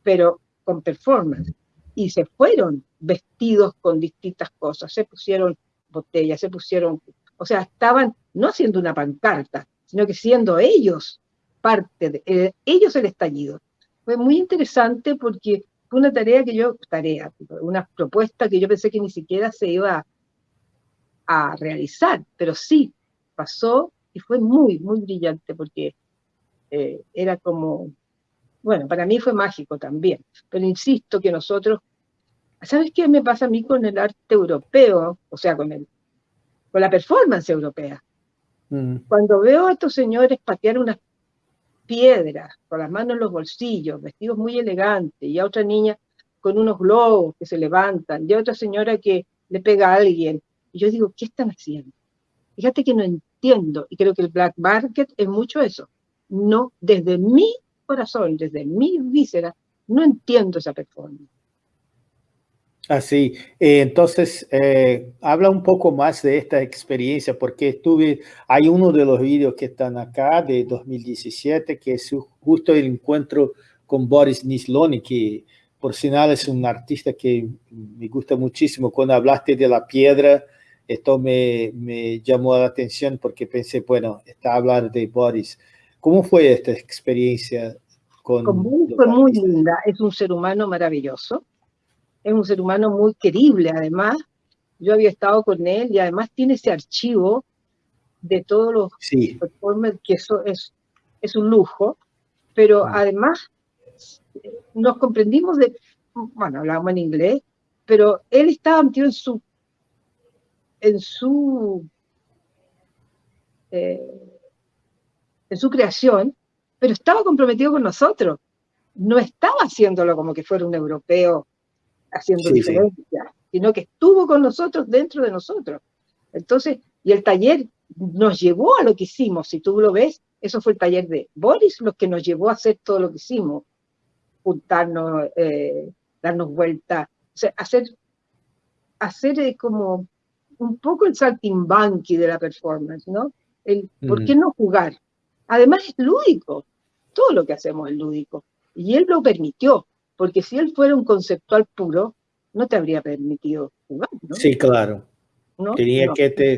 pero con performance. Y se fueron vestidos con distintas cosas, se pusieron botellas, se pusieron o sea, estaban no haciendo una pancarta, sino que siendo ellos parte de eh, ellos el estallido. Fue muy interesante porque fue una tarea que yo, tarea, una propuesta que yo pensé que ni siquiera se iba a realizar, pero sí pasó y fue muy, muy brillante porque eh, era como, bueno, para mí fue mágico también, pero insisto que nosotros, ¿sabes qué me pasa a mí con el arte europeo? O sea, con el con la performance europea. Mm. Cuando veo a estos señores patear unas piedras con las manos en los bolsillos, vestidos muy elegantes, y a otra niña con unos globos que se levantan, y a otra señora que le pega a alguien, y yo digo, ¿qué están haciendo? Fíjate que no entiendo, y creo que el black market es mucho eso. No, desde mi corazón, desde mi víscera, no entiendo esa performance. Así, eh, entonces eh, habla un poco más de esta experiencia, porque estuve, hay uno de los vídeos que están acá de 2017, que es justo el encuentro con Boris Nisloni, que por final es un artista que me gusta muchísimo. Cuando hablaste de la piedra, esto me, me llamó la atención porque pensé, bueno, está a hablar de Boris. ¿Cómo fue esta experiencia con, con Fue muy linda, es un ser humano maravilloso es un ser humano muy querible además. Yo había estado con él y además tiene ese archivo de todos los sí. que eso es, es un lujo, pero mm. además nos comprendimos de, bueno, hablábamos en inglés, pero él estaba metido en su, en su, eh, en su creación, pero estaba comprometido con nosotros. No estaba haciéndolo como que fuera un europeo haciendo diferencia, sino que estuvo con nosotros dentro de nosotros. Entonces, y el taller nos llevó a lo que hicimos, si tú lo ves, eso fue el taller de Boris, lo que nos llevó a hacer todo lo que hicimos, juntarnos, eh, darnos vuelta, o sea, hacer, hacer eh, como un poco el saltimbanqui de la performance, ¿no? El, ¿Por qué no jugar? Además es lúdico, todo lo que hacemos es lúdico, y él lo permitió, porque si él fuera un conceptual puro, no te habría permitido jugar, ¿no? Sí, claro. ¿No? Tenía que te...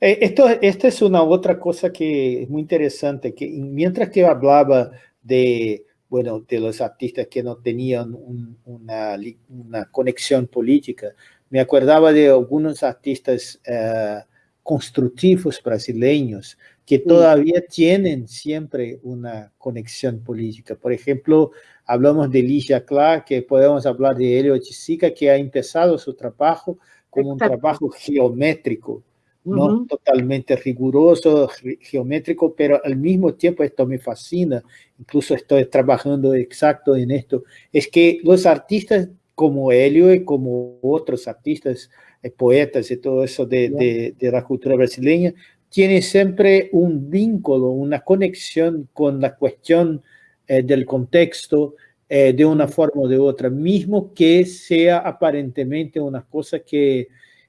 Eh, esto, esta es una otra cosa que es muy interesante, que mientras que hablaba de bueno, de los artistas que no tenían una, una, conexión política. Me acordaba de algunos artistas uh, constructivos brasileños que todavía tienen siempre una conexión política. Por ejemplo, hablamos de Ligia Clark, que podemos hablar de Helio Chisica, que ha empezado su trabajo como un trabajo geométrico, no totalmente riguroso, geométrico, pero al mismo tiempo esto me fascina, incluso estoy trabajando exacto en esto, es que los artistas como Helio y como otros artistas, eh, poetas y todo eso de, de, la cultura brasileña, tienen siempre un vínculo, una conexión con la cuestión eh, del contexto eh, de una forma o de otra, mismo que sea aparentemente una cosa que,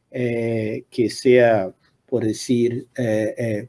que sea por decir, eh,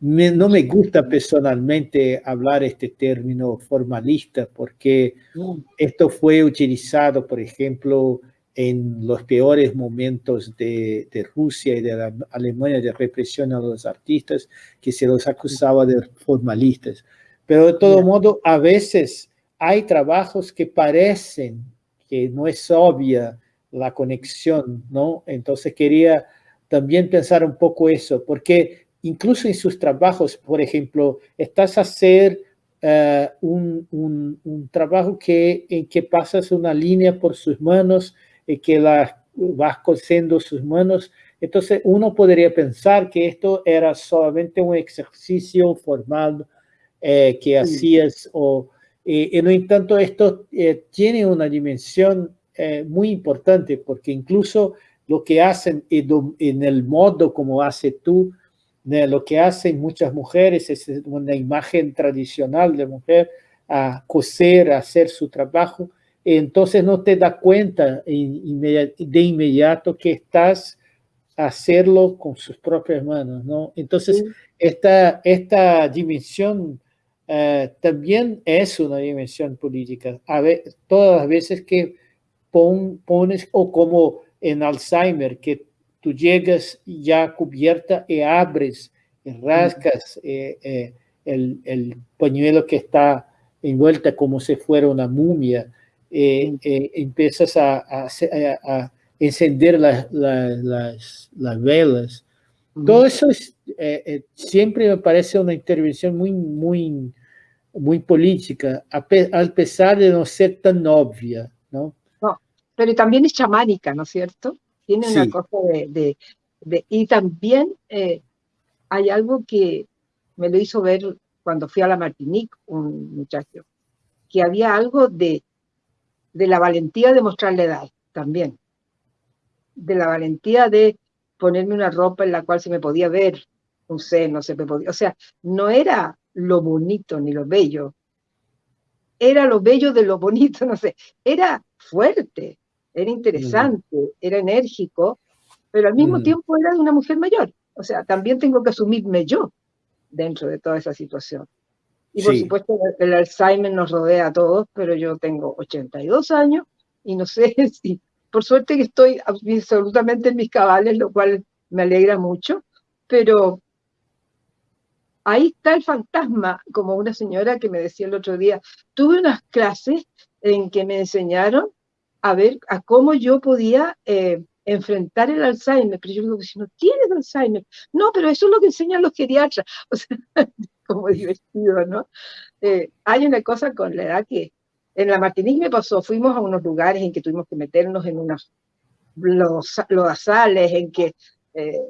no me gusta personalmente hablar este término formalista porque mm. esto fue utilizado, por ejemplo, en los peores momentos de, Rusia y de la Alemania de represión a los artistas, que se los acusaba de formalistas. Pero de todo modo, a veces hay trabajos que parecen que no es obvia la conexión, ¿no? Entonces quería también pensar un poco eso, porque incluso en sus trabajos, por ejemplo, estás a hacer eh, un, un, trabajo que, en que pasas una línea por sus manos y que la vas cosiendo sus manos, entonces uno podría pensar que esto era solamente un ejercicio formal eh, que hacías, o, y, no en tanto esto eh, tiene una dimensión muy importante, porque incluso lo que hacen en el modo como hace tú, lo que hacen muchas mujeres es una imagen tradicional de mujer a coser, a hacer su trabajo, entonces no te das cuenta de inmediato que estás a hacerlo con sus propias manos, ¿no? Entonces, esta, esta dimensión eh, también es una dimensión política. A ver, todas las veces que pones, o como en Alzheimer, que tú llegas ya cubierta y abres y rascas eh, eh, el, el, pañuelo que está envuelta como si fuera una mumia, eh, empiezas a, a, encender las, las, velas. Todo eso es, siempre me parece una intervención muy, muy, muy política, a, a pesar de no ser tan obvia, ¿no? pero también es chamánica, ¿no es cierto? Tiene una cosa de... y también eh, hay algo que me lo hizo ver cuando fui a la Martinique, un muchacho, que había algo de, de la valentía de mostrar la edad también, de la valentía de ponerme una ropa en la cual se me podía ver un seno, se me podía, o sea, no era lo bonito ni lo bello, era lo bello de lo bonito, no sé, era fuerte, era interesante, era enérgico, pero al mismo tiempo era de una mujer mayor. O sea, también tengo que asumirme yo dentro de toda esa situación. Y por supuesto el Alzheimer nos rodea a todos, pero yo tengo 82 años y no sé si, por suerte que estoy absolutamente en mis cabales, lo cual me alegra mucho, pero ahí está el fantasma, como una señora que me decía el otro día, tuve unas clases en que me enseñaron a ver a cómo yo podía eh, enfrentar el Alzheimer. Pero yo digo, si no tienes Alzheimer, no, pero eso es lo que enseñan los geriatras. O sea, como divertido, ¿no? Eh, hay una cosa con la edad que en la Martinique me pasó, fuimos a unos lugares en que tuvimos que meternos en unos lodazales, en que eh,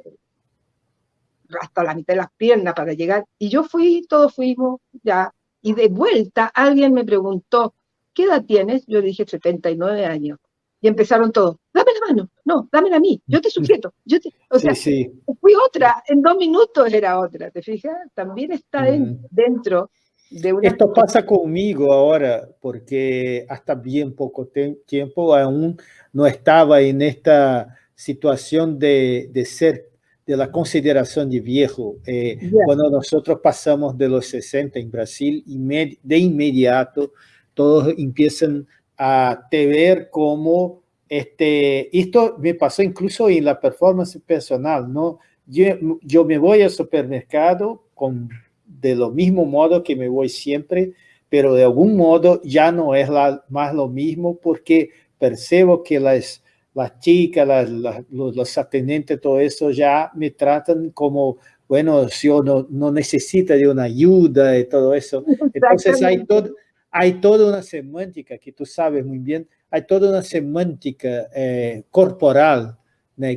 hasta la mitad de las piernas para llegar, y yo fui, todos fuimos ya, y de vuelta alguien me preguntó, ¿qué edad tienes? Yo le dije 79 años. Y empezaron todos, dame la mano, no, dame a mí, yo te sujeto. Yo o sea, fui otra, en dos minutos era otra, ¿te fijas? También está dentro de una... Esto pasa conmigo ahora, porque hasta bien poco tiempo aún no estaba en esta situación de, de ser de la consideración de viejo. Eh, cuando nosotros pasamos de los 60 en Brasil, de inmediato todos empiezan a te ver como, este, esto me pasó incluso en la performance personal, ¿no? Yo, yo me voy al supermercado con, de lo mismo modo que me voy siempre, pero de algún modo ya no es la, más lo mismo porque percibo que las, las chicas, las, los, los atendentes, todo eso ya me tratan como bueno, si uno no necesita de una ayuda y todo eso. Entonces hay, todo, hay toda una semántica que tú sabes muy bien, hay toda una semántica eh, corporal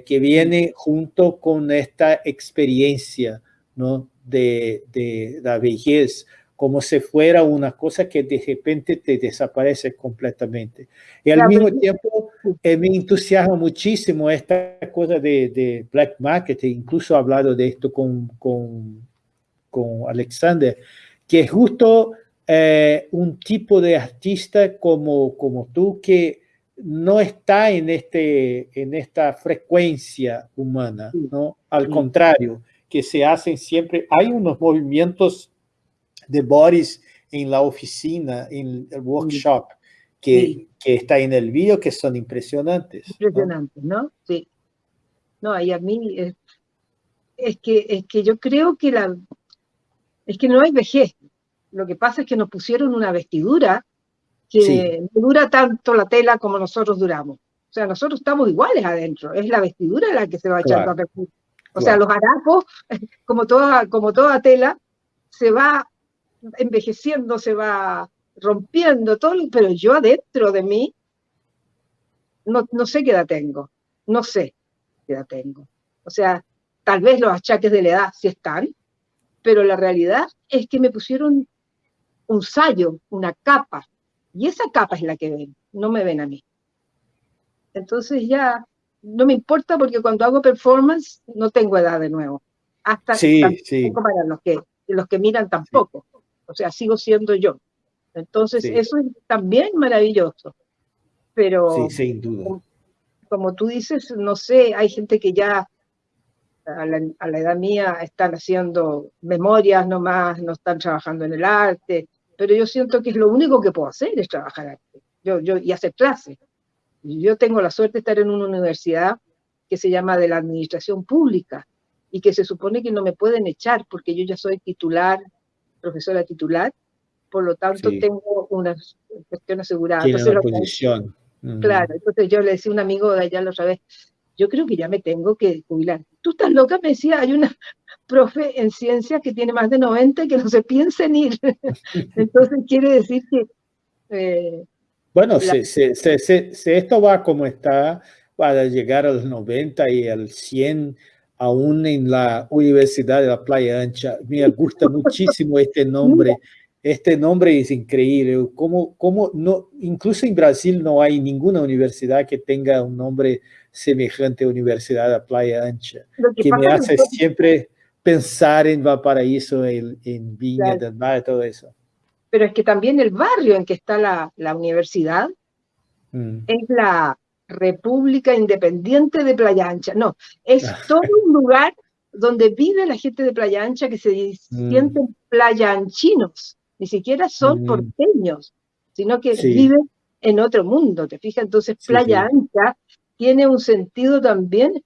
que viene junto con esta experiencia ¿no? de, de la vejez, como si fuera una cosa que de repente te desaparece completamente. Y al mismo tiempo eh, me entusiasma muchísimo esta cosa de, de black market, incluso he hablado de esto con, con, con Alexander, que es justo eh, un tipo de artista como, como tú que no está en, este, en esta frecuencia humana, ¿no? Al contrario, que se hacen siempre, hay unos movimientos de Boris en la oficina, en el workshop, que, que está en el video, que son impresionantes. Impresionantes, ¿no? Sí. No, y a mí es, que, es que yo creo que la es que no hay vejez. Lo que pasa es que nos pusieron una vestidura que dura tanto la tela como nosotros duramos. O sea, nosotros estamos iguales adentro. Es la vestidura la que se va echando a perder. O sea, los harapos, como toda, como toda tela, se va envejeciendo, se va rompiendo todo, pero yo adentro de mí no, no sé qué edad tengo, no sé qué edad tengo. O sea, tal vez los achaques de la edad sí están, pero la realidad es que me pusieron un sallo, una capa, y esa capa es la que ven, no me ven a mí. Entonces ya no me importa porque cuando hago performance no tengo edad de nuevo. Hasta sí, sí. para los que, los que miran tampoco o sea, sigo siendo yo. Entonces, eso es también maravilloso. Pero, sí, sin duda. Como, tú dices, no sé, hay gente que ya a la, edad mía están haciendo memorias nomás, no están trabajando en el arte, pero yo siento que es lo único que puedo hacer es trabajar arte yo, yo, y hacer clases. Yo tengo la suerte de estar en una universidad que se llama de la Administración Pública y que se supone que no me pueden echar porque yo ya soy titular profesora titular, por lo tanto tengo una cuestión asegurada. Tiene una posición. Claro, entonces yo le decía a un amigo de allá la otra vez, yo creo que ya me tengo que jubilar. Tú estás loca, me decía, hay una profe en ciencia que tiene más de 90 que no se piensa en ir. entonces quiere decir que... Eh, bueno, si, si, esto va como está, va a llegar a los 90 y al 100 aún en la Universidad de la Playa Ancha. Me gusta muchísimo este nombre. Este nombre es increíble. Como, como no, incluso en Brasil no hay ninguna universidad que tenga un nombre semejante a Universidad de la Playa Ancha, que, me hace siempre pensar en Valparaíso, en, en Viña del Mar, todo eso. Pero es que también el barrio en que está la, la universidad mm. es la, República Independiente de Playa Ancha. No, es todo un lugar donde vive la gente de Playa Ancha que se mm. sienten playanchinos, ni siquiera son mm. porteños, sino que viven en otro mundo, ¿te fijas? Entonces Playa Ancha tiene un sentido también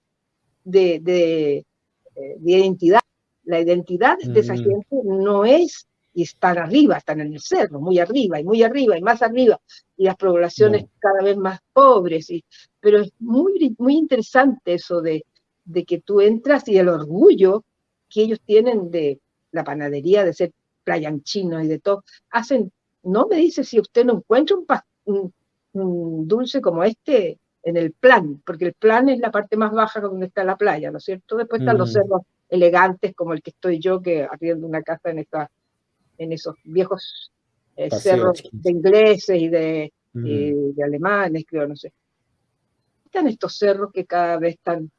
de, de, eh, identidad. La identidad de esa mm. gente no es y están arriba, están en el cerro, muy arriba y muy arriba y más arriba, y las poblaciones cada vez más pobres. Y, pero es muy, muy interesante eso de, de que tú entras y el orgullo que ellos tienen de la panadería, de ser playanchino y de todo, hacen, no me dice si usted no encuentra un, un, dulce como este en el plan, porque el plan es la parte más baja donde está la playa, ¿no es cierto? Después están los cerros elegantes como el que estoy yo, que arriendo una casa en esta en esos viejos eh, cerros de ingleses y de, de, alemanes, creo, no sé. Están estos cerros que cada vez están,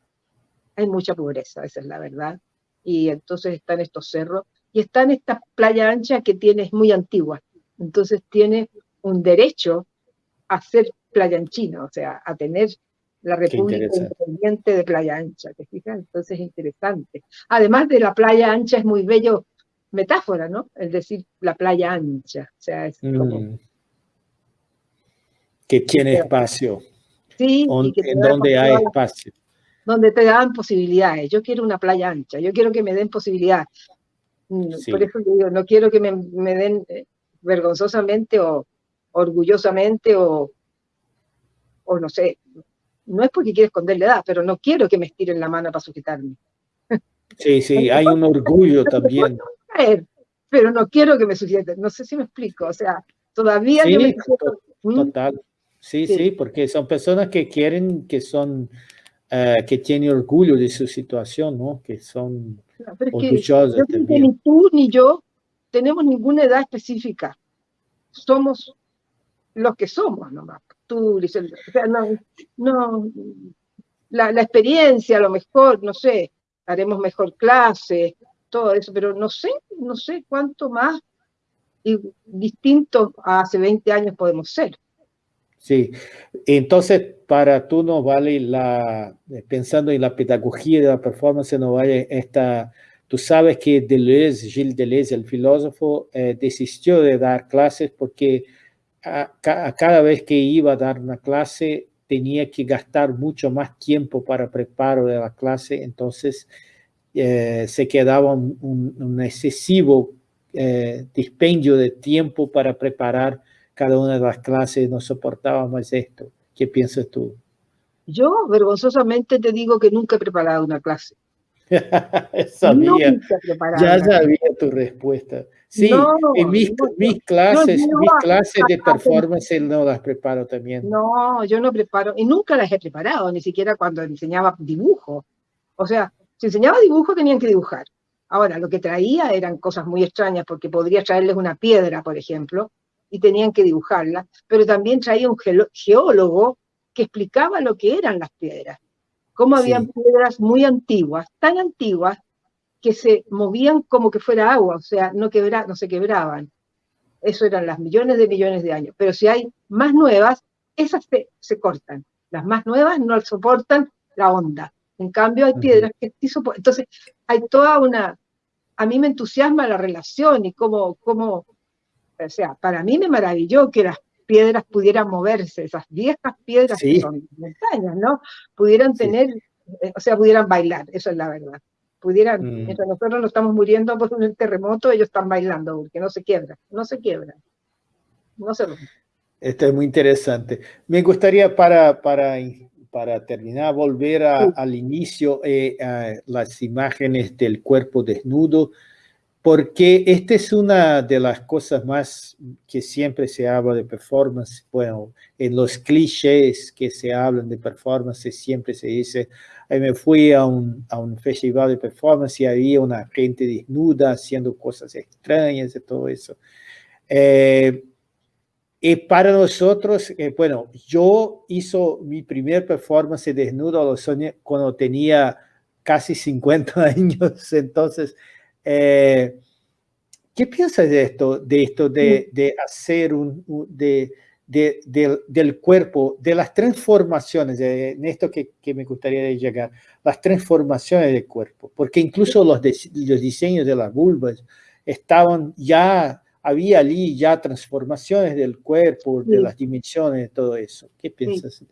hay mucha pobreza, esa es la verdad, y entonces están estos cerros, y están esta playa ancha que tiene, es muy antigua, entonces tiene un derecho a ser playa anchina, o sea, a tener la República Independiente de Playa Ancha, ¿te fijas? Entonces es interesante. Además de la playa ancha, es muy bello metáfora, ¿no? Es decir, la playa ancha. O sea, es como... Mm. Que tiene espacio. Sí, en donde hay espacio. Donde te dan posibilidades. Yo quiero una playa ancha, yo quiero que me den posibilidades. Mm, por eso digo, no quiero que me, den, eh, vergonzosamente o orgullosamente o, o no sé, no es porque quiero esconder la edad, pero no quiero que me estiren la mano para sujetarme. Sí, sí, hay un orgullo también. Pero no quiero que me sujeten, no sé si me explico, o sea, todavía sí, me Total, sí, sí, porque son personas que quieren, que son, uh, que tienen orgullo de su situación, ¿no? Que son orgullosas también. Ni tú ni yo tenemos ninguna edad específica, somos los que somos nomás. Tú, o sea, no, no la, la experiencia a lo mejor, no sé, haremos mejor clase, todo eso, pero no sé, no sé cuánto más y distinto a hace 20 años podemos ser. Sí, entonces para tú no vale la, pensando en la pedagogía de la performance, no vale esta, tú sabes que Deleuze, Gilles Deleuze, el filósofo, eh, desistió de dar clases porque a, a cada vez que iba a dar una clase tenía que gastar mucho más tiempo para preparo de la clase, entonces eh, se quedaba un, excesivo eh, dispendio de tiempo para preparar cada una de las clases, no soportaba más esto. ¿Qué piensas tú? Yo vergonzosamente te digo que nunca he preparado una clase. sabía, ya sabía tu respuesta. Sí, en mis, clases, mis clases de performance no las preparo también. No, yo no preparo, y nunca las he preparado, ni siquiera cuando enseñaba dibujo. O sea, si enseñaba dibujo tenían que dibujar. Ahora, lo que traía eran cosas muy extrañas, porque podría traerles una piedra, por ejemplo, y tenían que dibujarla, pero también traía un geólogo que explicaba lo que eran las piedras, cómo habían piedras muy antiguas, tan antiguas que se movían como que fuera agua, o sea, no, quebra, no se quebraban. Eso eran las millones de millones de años. Pero si hay más nuevas, esas se, cortan. Las más nuevas no soportan la onda. En cambio, hay piedras que sí soportan. Entonces, hay toda una... A mí me entusiasma la relación y cómo, cómo... O sea, para mí me maravilló que las piedras pudieran moverse, esas viejas piedras que son montañas, ¿no? Pudieran tener, eh, o sea, pudieran bailar, eso es la verdad. Pudieran, mm. mientras nosotros nos estamos muriendo por un terremoto, ellos están bailando, porque no se quiebran, no se quiebran, no se Esto es muy interesante. Me gustaría para, para, para terminar, volver al inicio, eh, a las imágenes del cuerpo desnudo, porque esta es una de las cosas más que siempre se habla de performance. Bueno, en los clichés que se hablan de performance siempre se dice, me fui a un, a un festival de performance y había una gente desnuda haciendo cosas extrañas y todo eso. Eh, y para nosotros, eh, bueno, yo hizo mi primer performance desnudo a los años, cuando tenía casi 50 años, entonces eh, ¿Qué piensas de esto, de, esto de, de hacer un, de, de, del cuerpo, de las transformaciones, en esto que, que, me gustaría llegar, las transformaciones del cuerpo? Porque incluso los, los diseños de las vulvas estaban ya, había allí ya transformaciones del cuerpo, de las dimensiones, de todo eso. ¿Qué piensas?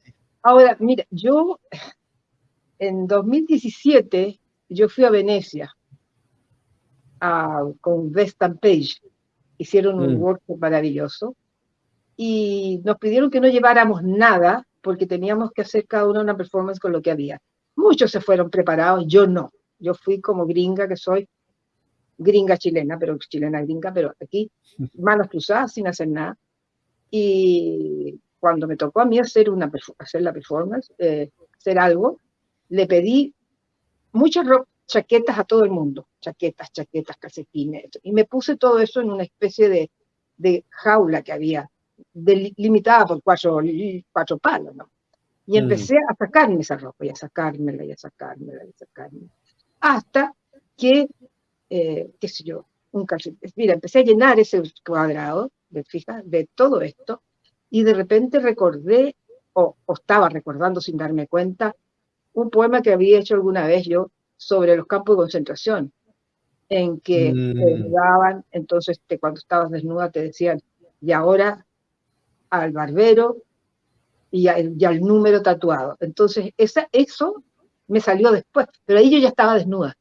Ahora, mira, yo en 2017, yo fui a Venecia con Vestan Page. Hicieron un mm. workshop maravilloso y nos pidieron que no lleváramos nada porque teníamos que hacer cada uno una performance con lo que había. Muchos se fueron preparados, yo no. Yo fui como gringa que soy, gringa chilena, pero chilena gringa, pero aquí manos cruzadas sin hacer nada. Y cuando me tocó a mí hacer, una, hacer la performance, eh, hacer algo, le pedí mucha ropa, chaquetas a todo el mundo, chaquetas, chaquetas, calcetines, y me puse todo eso en una especie de, de jaula que había, limitada por cuatro, cuatro palos, ¿no? Y mm. empecé a sacarme esa ropa, y a sacármela, y a sacármela, y a sacármela, hasta que, eh, qué sé yo, un calcetín. Mira, empecé a llenar ese cuadrado, de, fija, de todo esto, y de repente recordé, o, o estaba recordando sin darme cuenta, un poema que había hecho alguna vez yo sobre los campos de concentración, en que te mm. entonces te, cuando estabas desnuda te decían, y ahora al barbero y, al número tatuado. Entonces esa, eso me salió después, pero ahí yo ya estaba desnuda.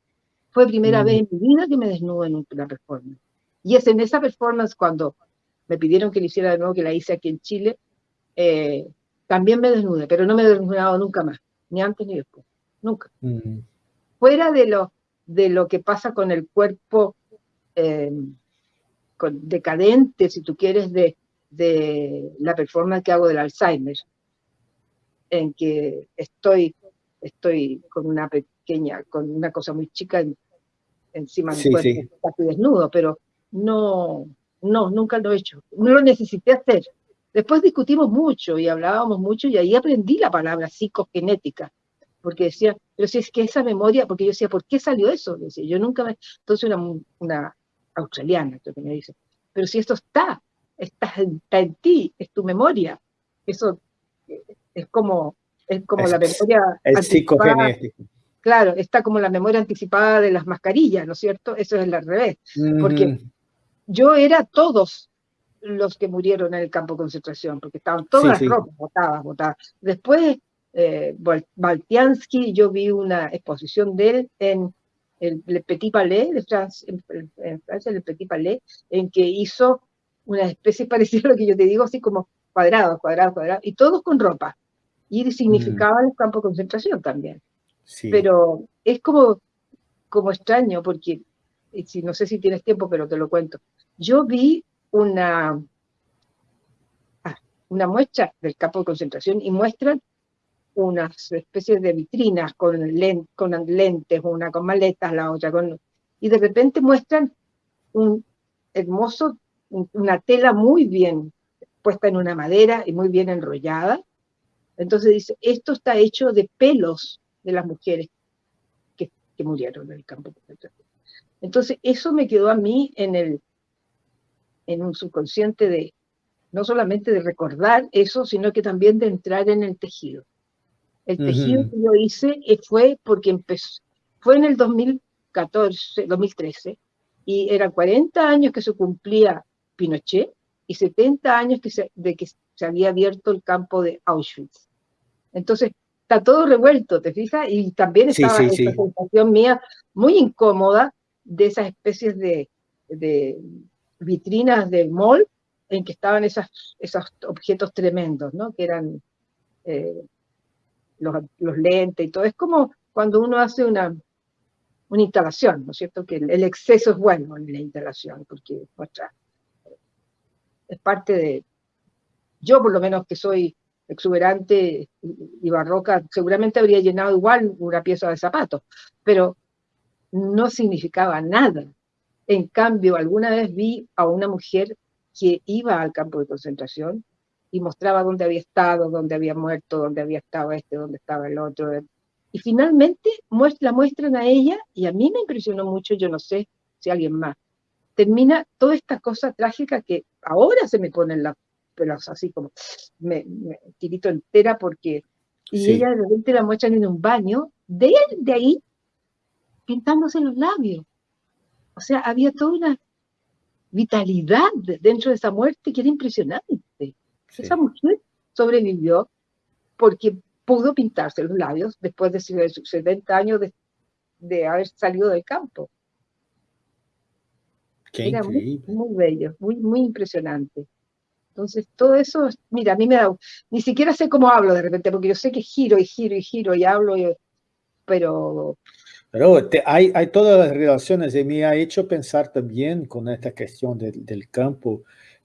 Fue primera vez mm. en mi vida que me desnudo en una performance. Y es en esa performance cuando me pidieron que lo hiciera de nuevo, que la hice aquí en Chile, eh, también me desnude, pero no me he desnudado nunca más, ni antes ni después, nunca. Mm. Fuera de lo, de lo que pasa con el cuerpo eh, decadente, si tú quieres, de, de la performance que hago del Alzheimer, en que estoy, estoy con una pequeña, con una cosa muy chica encima de mi cuerpo, casi desnudo, pero no, no, nunca lo he hecho. No lo necesité hacer. Después discutimos mucho y hablábamos mucho y ahí aprendí la palabra psicogenética, porque decía, pero si es que esa memoria, porque yo decía, ¿por qué salió eso? Decía, yo nunca me... Entonces una, una australiana que me dice, pero si esto está, está, en ti, es tu memoria. Eso es como, es como la memoria... Es psicogenético. Claro, está como la memoria anticipada de las mascarillas, ¿no es cierto? Eso es al revés. Porque yo era todos los que murieron en el campo de concentración, porque estaban todas las ropas botadas, botadas. Después, eh, Baltiansky, yo vi una exposición de él en el, Petit Palais de Francia, en, Francia, el Petit Palais, en que hizo una especie parecida a lo que yo te digo, así como cuadrados, cuadrados, cuadrados, y todos con ropa. Y significaba el campo de concentración también. Pero es como, como extraño, porque si, no sé si tienes tiempo, pero te lo cuento. Yo vi una, ah, una muestra del campo de concentración y muestran unas especies de vitrinas con, con lentes, una con maletas, la otra con... Y de repente muestran un hermoso, una tela muy bien puesta en una madera y muy bien enrollada. Entonces dice, esto está hecho de pelos de las mujeres que, que murieron en el campo. Entonces eso me quedó a mí en, el, en un subconsciente de, no solamente de recordar eso, sino que también de entrar en el tejido. El tejido que yo hice eh, fue porque empezó, fue en el 2014, 2013, y eran 40 años que se cumplía Pinochet y 70 años que de que se había abierto el campo de Auschwitz. Entonces, está todo revuelto, ¿te fijas? Y también estaba esa sensación mía muy incómoda de esas especies de, vitrinas de mall en que estaban esas, esos objetos tremendos, ¿no? Que eran eh, los, lentes y todo. Es como cuando uno hace una, una instalación, ¿no es cierto? Que el, exceso es bueno en la instalación, porque es parte de... Yo por lo menos que soy exuberante y barroca, seguramente habría llenado igual una pieza de zapatos, pero no significaba nada. En cambio, alguna vez vi a una mujer que iba al campo de concentración y mostraba dónde había estado, dónde había muerto, dónde había estado este, dónde estaba el otro. Y finalmente la muestran a ella y a mí me impresionó mucho, yo no sé si alguien más. Termina toda esta cosa trágica que ahora se me ponen las pelos así como me, tirito entera porque y ella de repente la muestran en un baño, de, de ahí pintándose los labios. O sea, había toda una vitalidad dentro de esa muerte que era impresionante. Esa mujer sobrevivió porque pudo pintarse los labios después de sus 70 años de, haber salido del campo. era muy, muy, bello, muy, muy impresionante. Entonces, todo eso, mira, a mí me da, ni siquiera sé cómo hablo de repente, porque yo sé que giro y giro y giro y hablo, pero pero hay, hay todas las relaciones y me ha hecho pensar también con esta cuestión del campo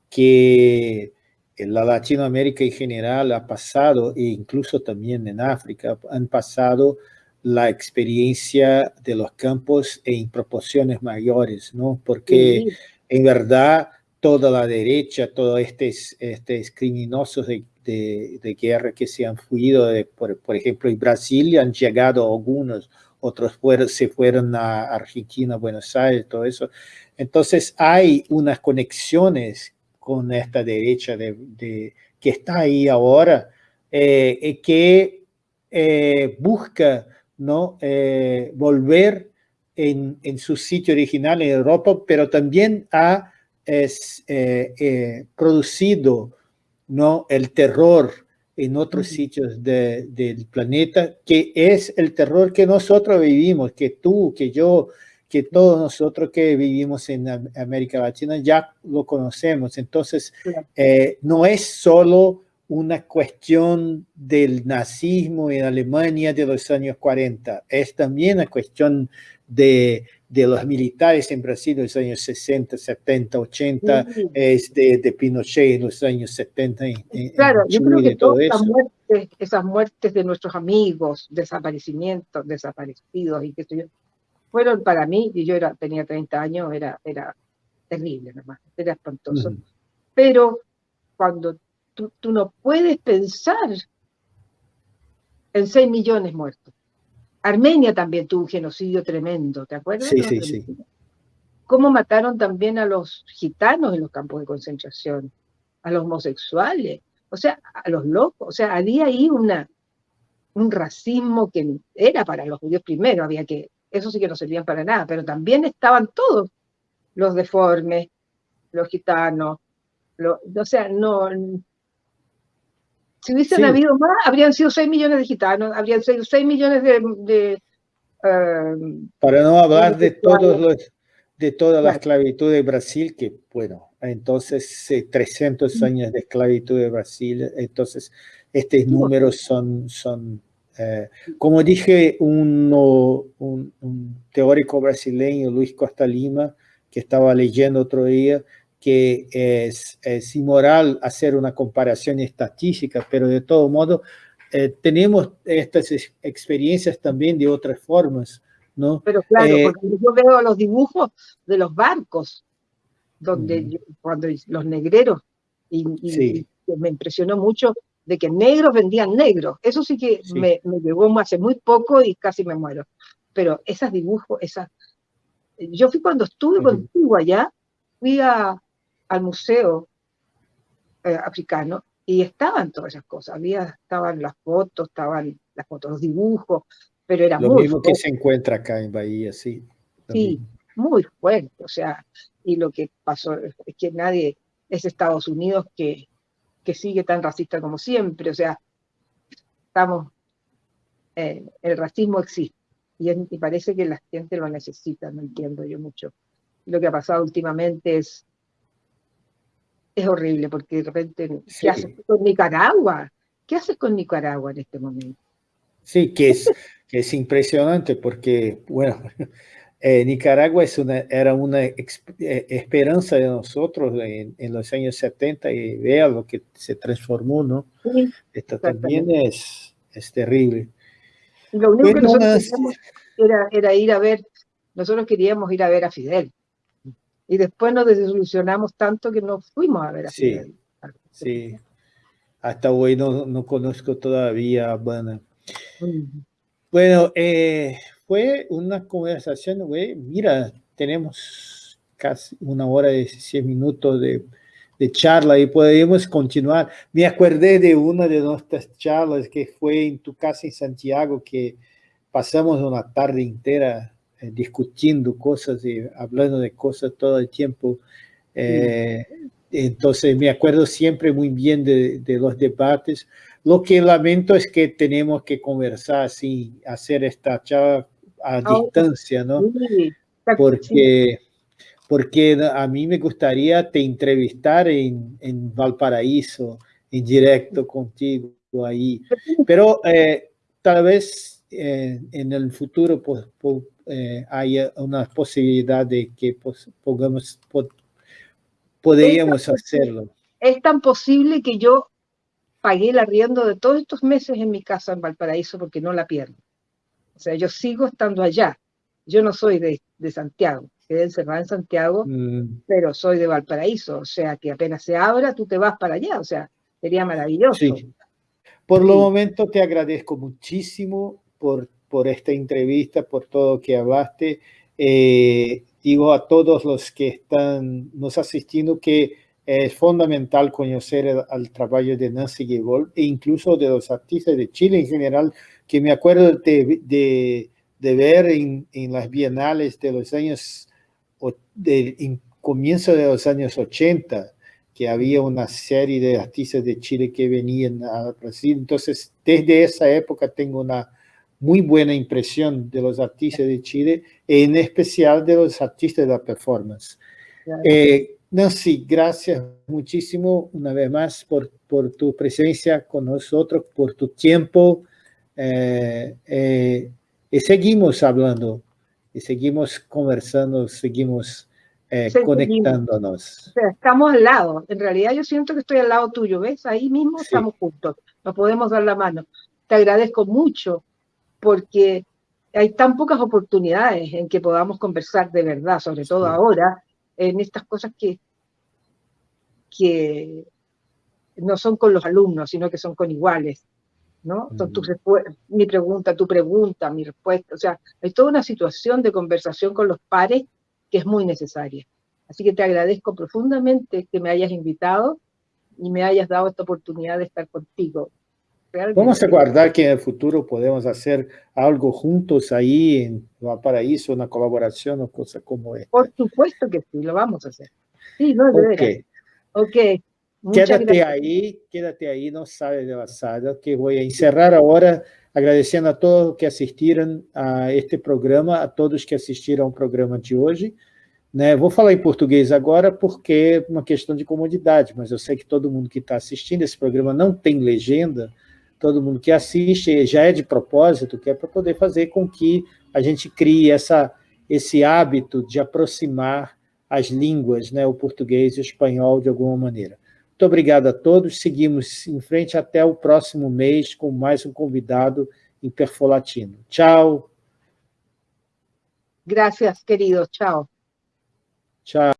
que la Latinoamérica en general ha pasado, e incluso también en África, han pasado la experiencia de los campos en proporciones mayores, ¿no? Porque en verdad toda la derecha, todos estos, estos criminosos de, de, guerra que se han fuido, por, por ejemplo, en Brasil han llegado algunos, otros se fueron a Argentina, Buenos Aires, todo eso. Entonces hay unas conexiones con esta derecha de, que está ahí ahora, eh, que eh, busca ¿no? Eh, volver en, en, su sitio original en Europa, pero también ha es, producido ¿no? el terror en otros sitios del planeta, que es el terror que nosotros vivimos, que tú, que yo, que todos nosotros que vivimos en América Latina ya lo conocemos. Entonces, eh, no es solo una cuestión del nazismo en Alemania de los años 40, es también una cuestión de, de los militares en Brasil en los años 60, 70, 80, es de, de, Pinochet en los años 70. claro, yo creo que todas esas muertes, esas muertes de nuestros amigos, desaparecimientos, desaparecidos y yo, fueron para mí, y yo era, tenía 30 años, era, era terrible nomás, era espantoso. Pero cuando tú, tú, no puedes pensar en 6 millones muertos. Armenia también tuvo un genocidio tremendo, ¿te acuerdas? Sí, sí, sí. Cómo mataron también a los gitanos en los campos de concentración, a los homosexuales, o sea, a los locos. O sea, había ahí una, un racismo que era para los judíos primero, había que eso sí que no servían para nada, pero también estaban todos los deformes, los gitanos, o sea, no... Si hubiesen habido más, habrían sido 6 millones de gitanos, habrían sido 6 millones de... Eh, para no hablar de, todos los, de toda la esclavitud de Brasil, que bueno, entonces 300 años de esclavitud de Brasil, entonces estos números son, son eh, como dije, un, un, teórico brasileño, Luis Costa Lima, que estaba leyendo otro día, que es, es inmoral hacer una comparación estadística, pero de todo modo eh, tenemos estas experiencias también de otras formas, ¿no? Pero claro, eh, porque yo veo los dibujos de los barcos, donde cuando los negreros, y, y me impresionó mucho de que negros vendían negros. Eso sí que Me, me, llegó hace muy poco y casi me muero. Pero esos dibujos, esas... Yo fui cuando estuve contigo allá, fui a, al museo eh, africano y estaban todas esas cosas. Había, estaban las fotos, estaban las fotos, los dibujos, pero era Lo mismo que se encuentra acá en Bahía, sí. Sí, muy fuerte. O sea, y lo que pasó es que nadie, es Estados Unidos que que sigue tan racista como siempre. O sea, estamos, eh, el racismo existe y, parece que la gente lo necesita, no entiendo yo mucho. Lo que ha pasado últimamente es, es horrible porque de repente, ¿qué haces con Nicaragua? ¿Qué haces con Nicaragua en este momento? Sí, que es, que es impresionante porque, bueno, eh, Nicaragua es una, era una eh, esperanza de nosotros en, los años 70 y vea lo que se transformó, ¿no? Esto también es, es terrible. lo único que nosotros queríamos era, era, ir a ver, nosotros queríamos ir a ver a Fidel. Y después nos desilusionamos tanto que no fuimos a ver a Fidel. Sí, hasta hoy no, no conozco todavía a Habana. Bueno, eh, fue una conversación, güey, mira, tenemos casi una hora y 16 minutos de, de, charla y podemos continuar. Me acordé de una de nuestras charlas que fue en tu casa en Santiago, que pasamos una tarde entera eh, discutiendo cosas y hablando de cosas todo el tiempo. Eh, entonces me acuerdo siempre muy bien de, de los debates. Lo que lamento es que tenemos que conversar así, hacer esta charla a distancia, ¿no? Porque, porque a mí me gustaría te entrevistar en, en Valparaíso, en directo contigo ahí. Pero eh, tal vez eh, en el futuro pues, eh, haya una posibilidad de que pues, podamos, podríamos hacerlo. Es tan posible que yo pagué el arriendo de todos estos meses en mi casa en Valparaíso porque no la pierdo. O sea, yo sigo estando allá. Yo no soy de, de Santiago, quedé encerrada en Santiago, mm. pero soy de Valparaíso. O sea, que apenas se abra, tú te vas para allá. O sea, sería maravilloso. Sí. Por lo momento te agradezco muchísimo por, por esta entrevista, por todo que hablaste. Eh, digo a todos los que están nos asistiendo que es fundamental conocer el, trabajo de Nancy Gebold e incluso de los artistas de Chile en general, que me acuerdo de, de, de ver en, en, las bienales de los años, de, comienzo de los años 80, que había una serie de artistas de Chile que venían a Brasil. Entonces, desde esa época tengo una, muy buena impresión de los artistas de Chile, en especial de los artistas de la performance. Eh, Nancy, gracias muchísimo una vez más por, por tu presencia con nosotros, por tu tiempo. Eh, eh, y seguimos hablando, y seguimos conversando, seguimos eh, conectándonos. estamos al lado. En realidad yo siento que estoy al lado tuyo, ¿ves? Ahí mismo estamos juntos. Nos podemos dar la mano. Te agradezco mucho porque hay tan pocas oportunidades en que podamos conversar de verdad, sobre todo ahora, en estas cosas que, que no son con los alumnos, sino que son con iguales. ¿No? mi pregunta, tu pregunta, mi respuesta. O sea, hay toda una situación de conversación con los pares que es muy necesaria. Así que te agradezco profundamente que me hayas invitado y me hayas dado esta oportunidad de estar contigo. Vamos a guardar que en el futuro podemos hacer algo juntos ahí en Valparaíso, una colaboración o cosas como esta. Por supuesto que sí, lo vamos a hacer. Sí, no, de okay. Ok. Quédate ahí, quédate ahí, no sabes de la sala, que voy a encerrar ahora agradecendo a todos que assistiram a este programa, a todos que assistiram ao programa de hoje. Né? Vou falar em português agora porque é uma questão de comodidade, mas eu sei que todo mundo que está assistindo esse programa não tem legenda, todo mundo que assiste já é de propósito, que é para poder fazer com que a gente crie essa, esse hábito de aproximar as línguas, né, o português e o espanhol de alguma maneira. Muito obrigado a todos, seguimos em frente até o próximo mês com mais um convidado em Perfolatino. Tchau. Gracias, querido. Tchau. Tchau.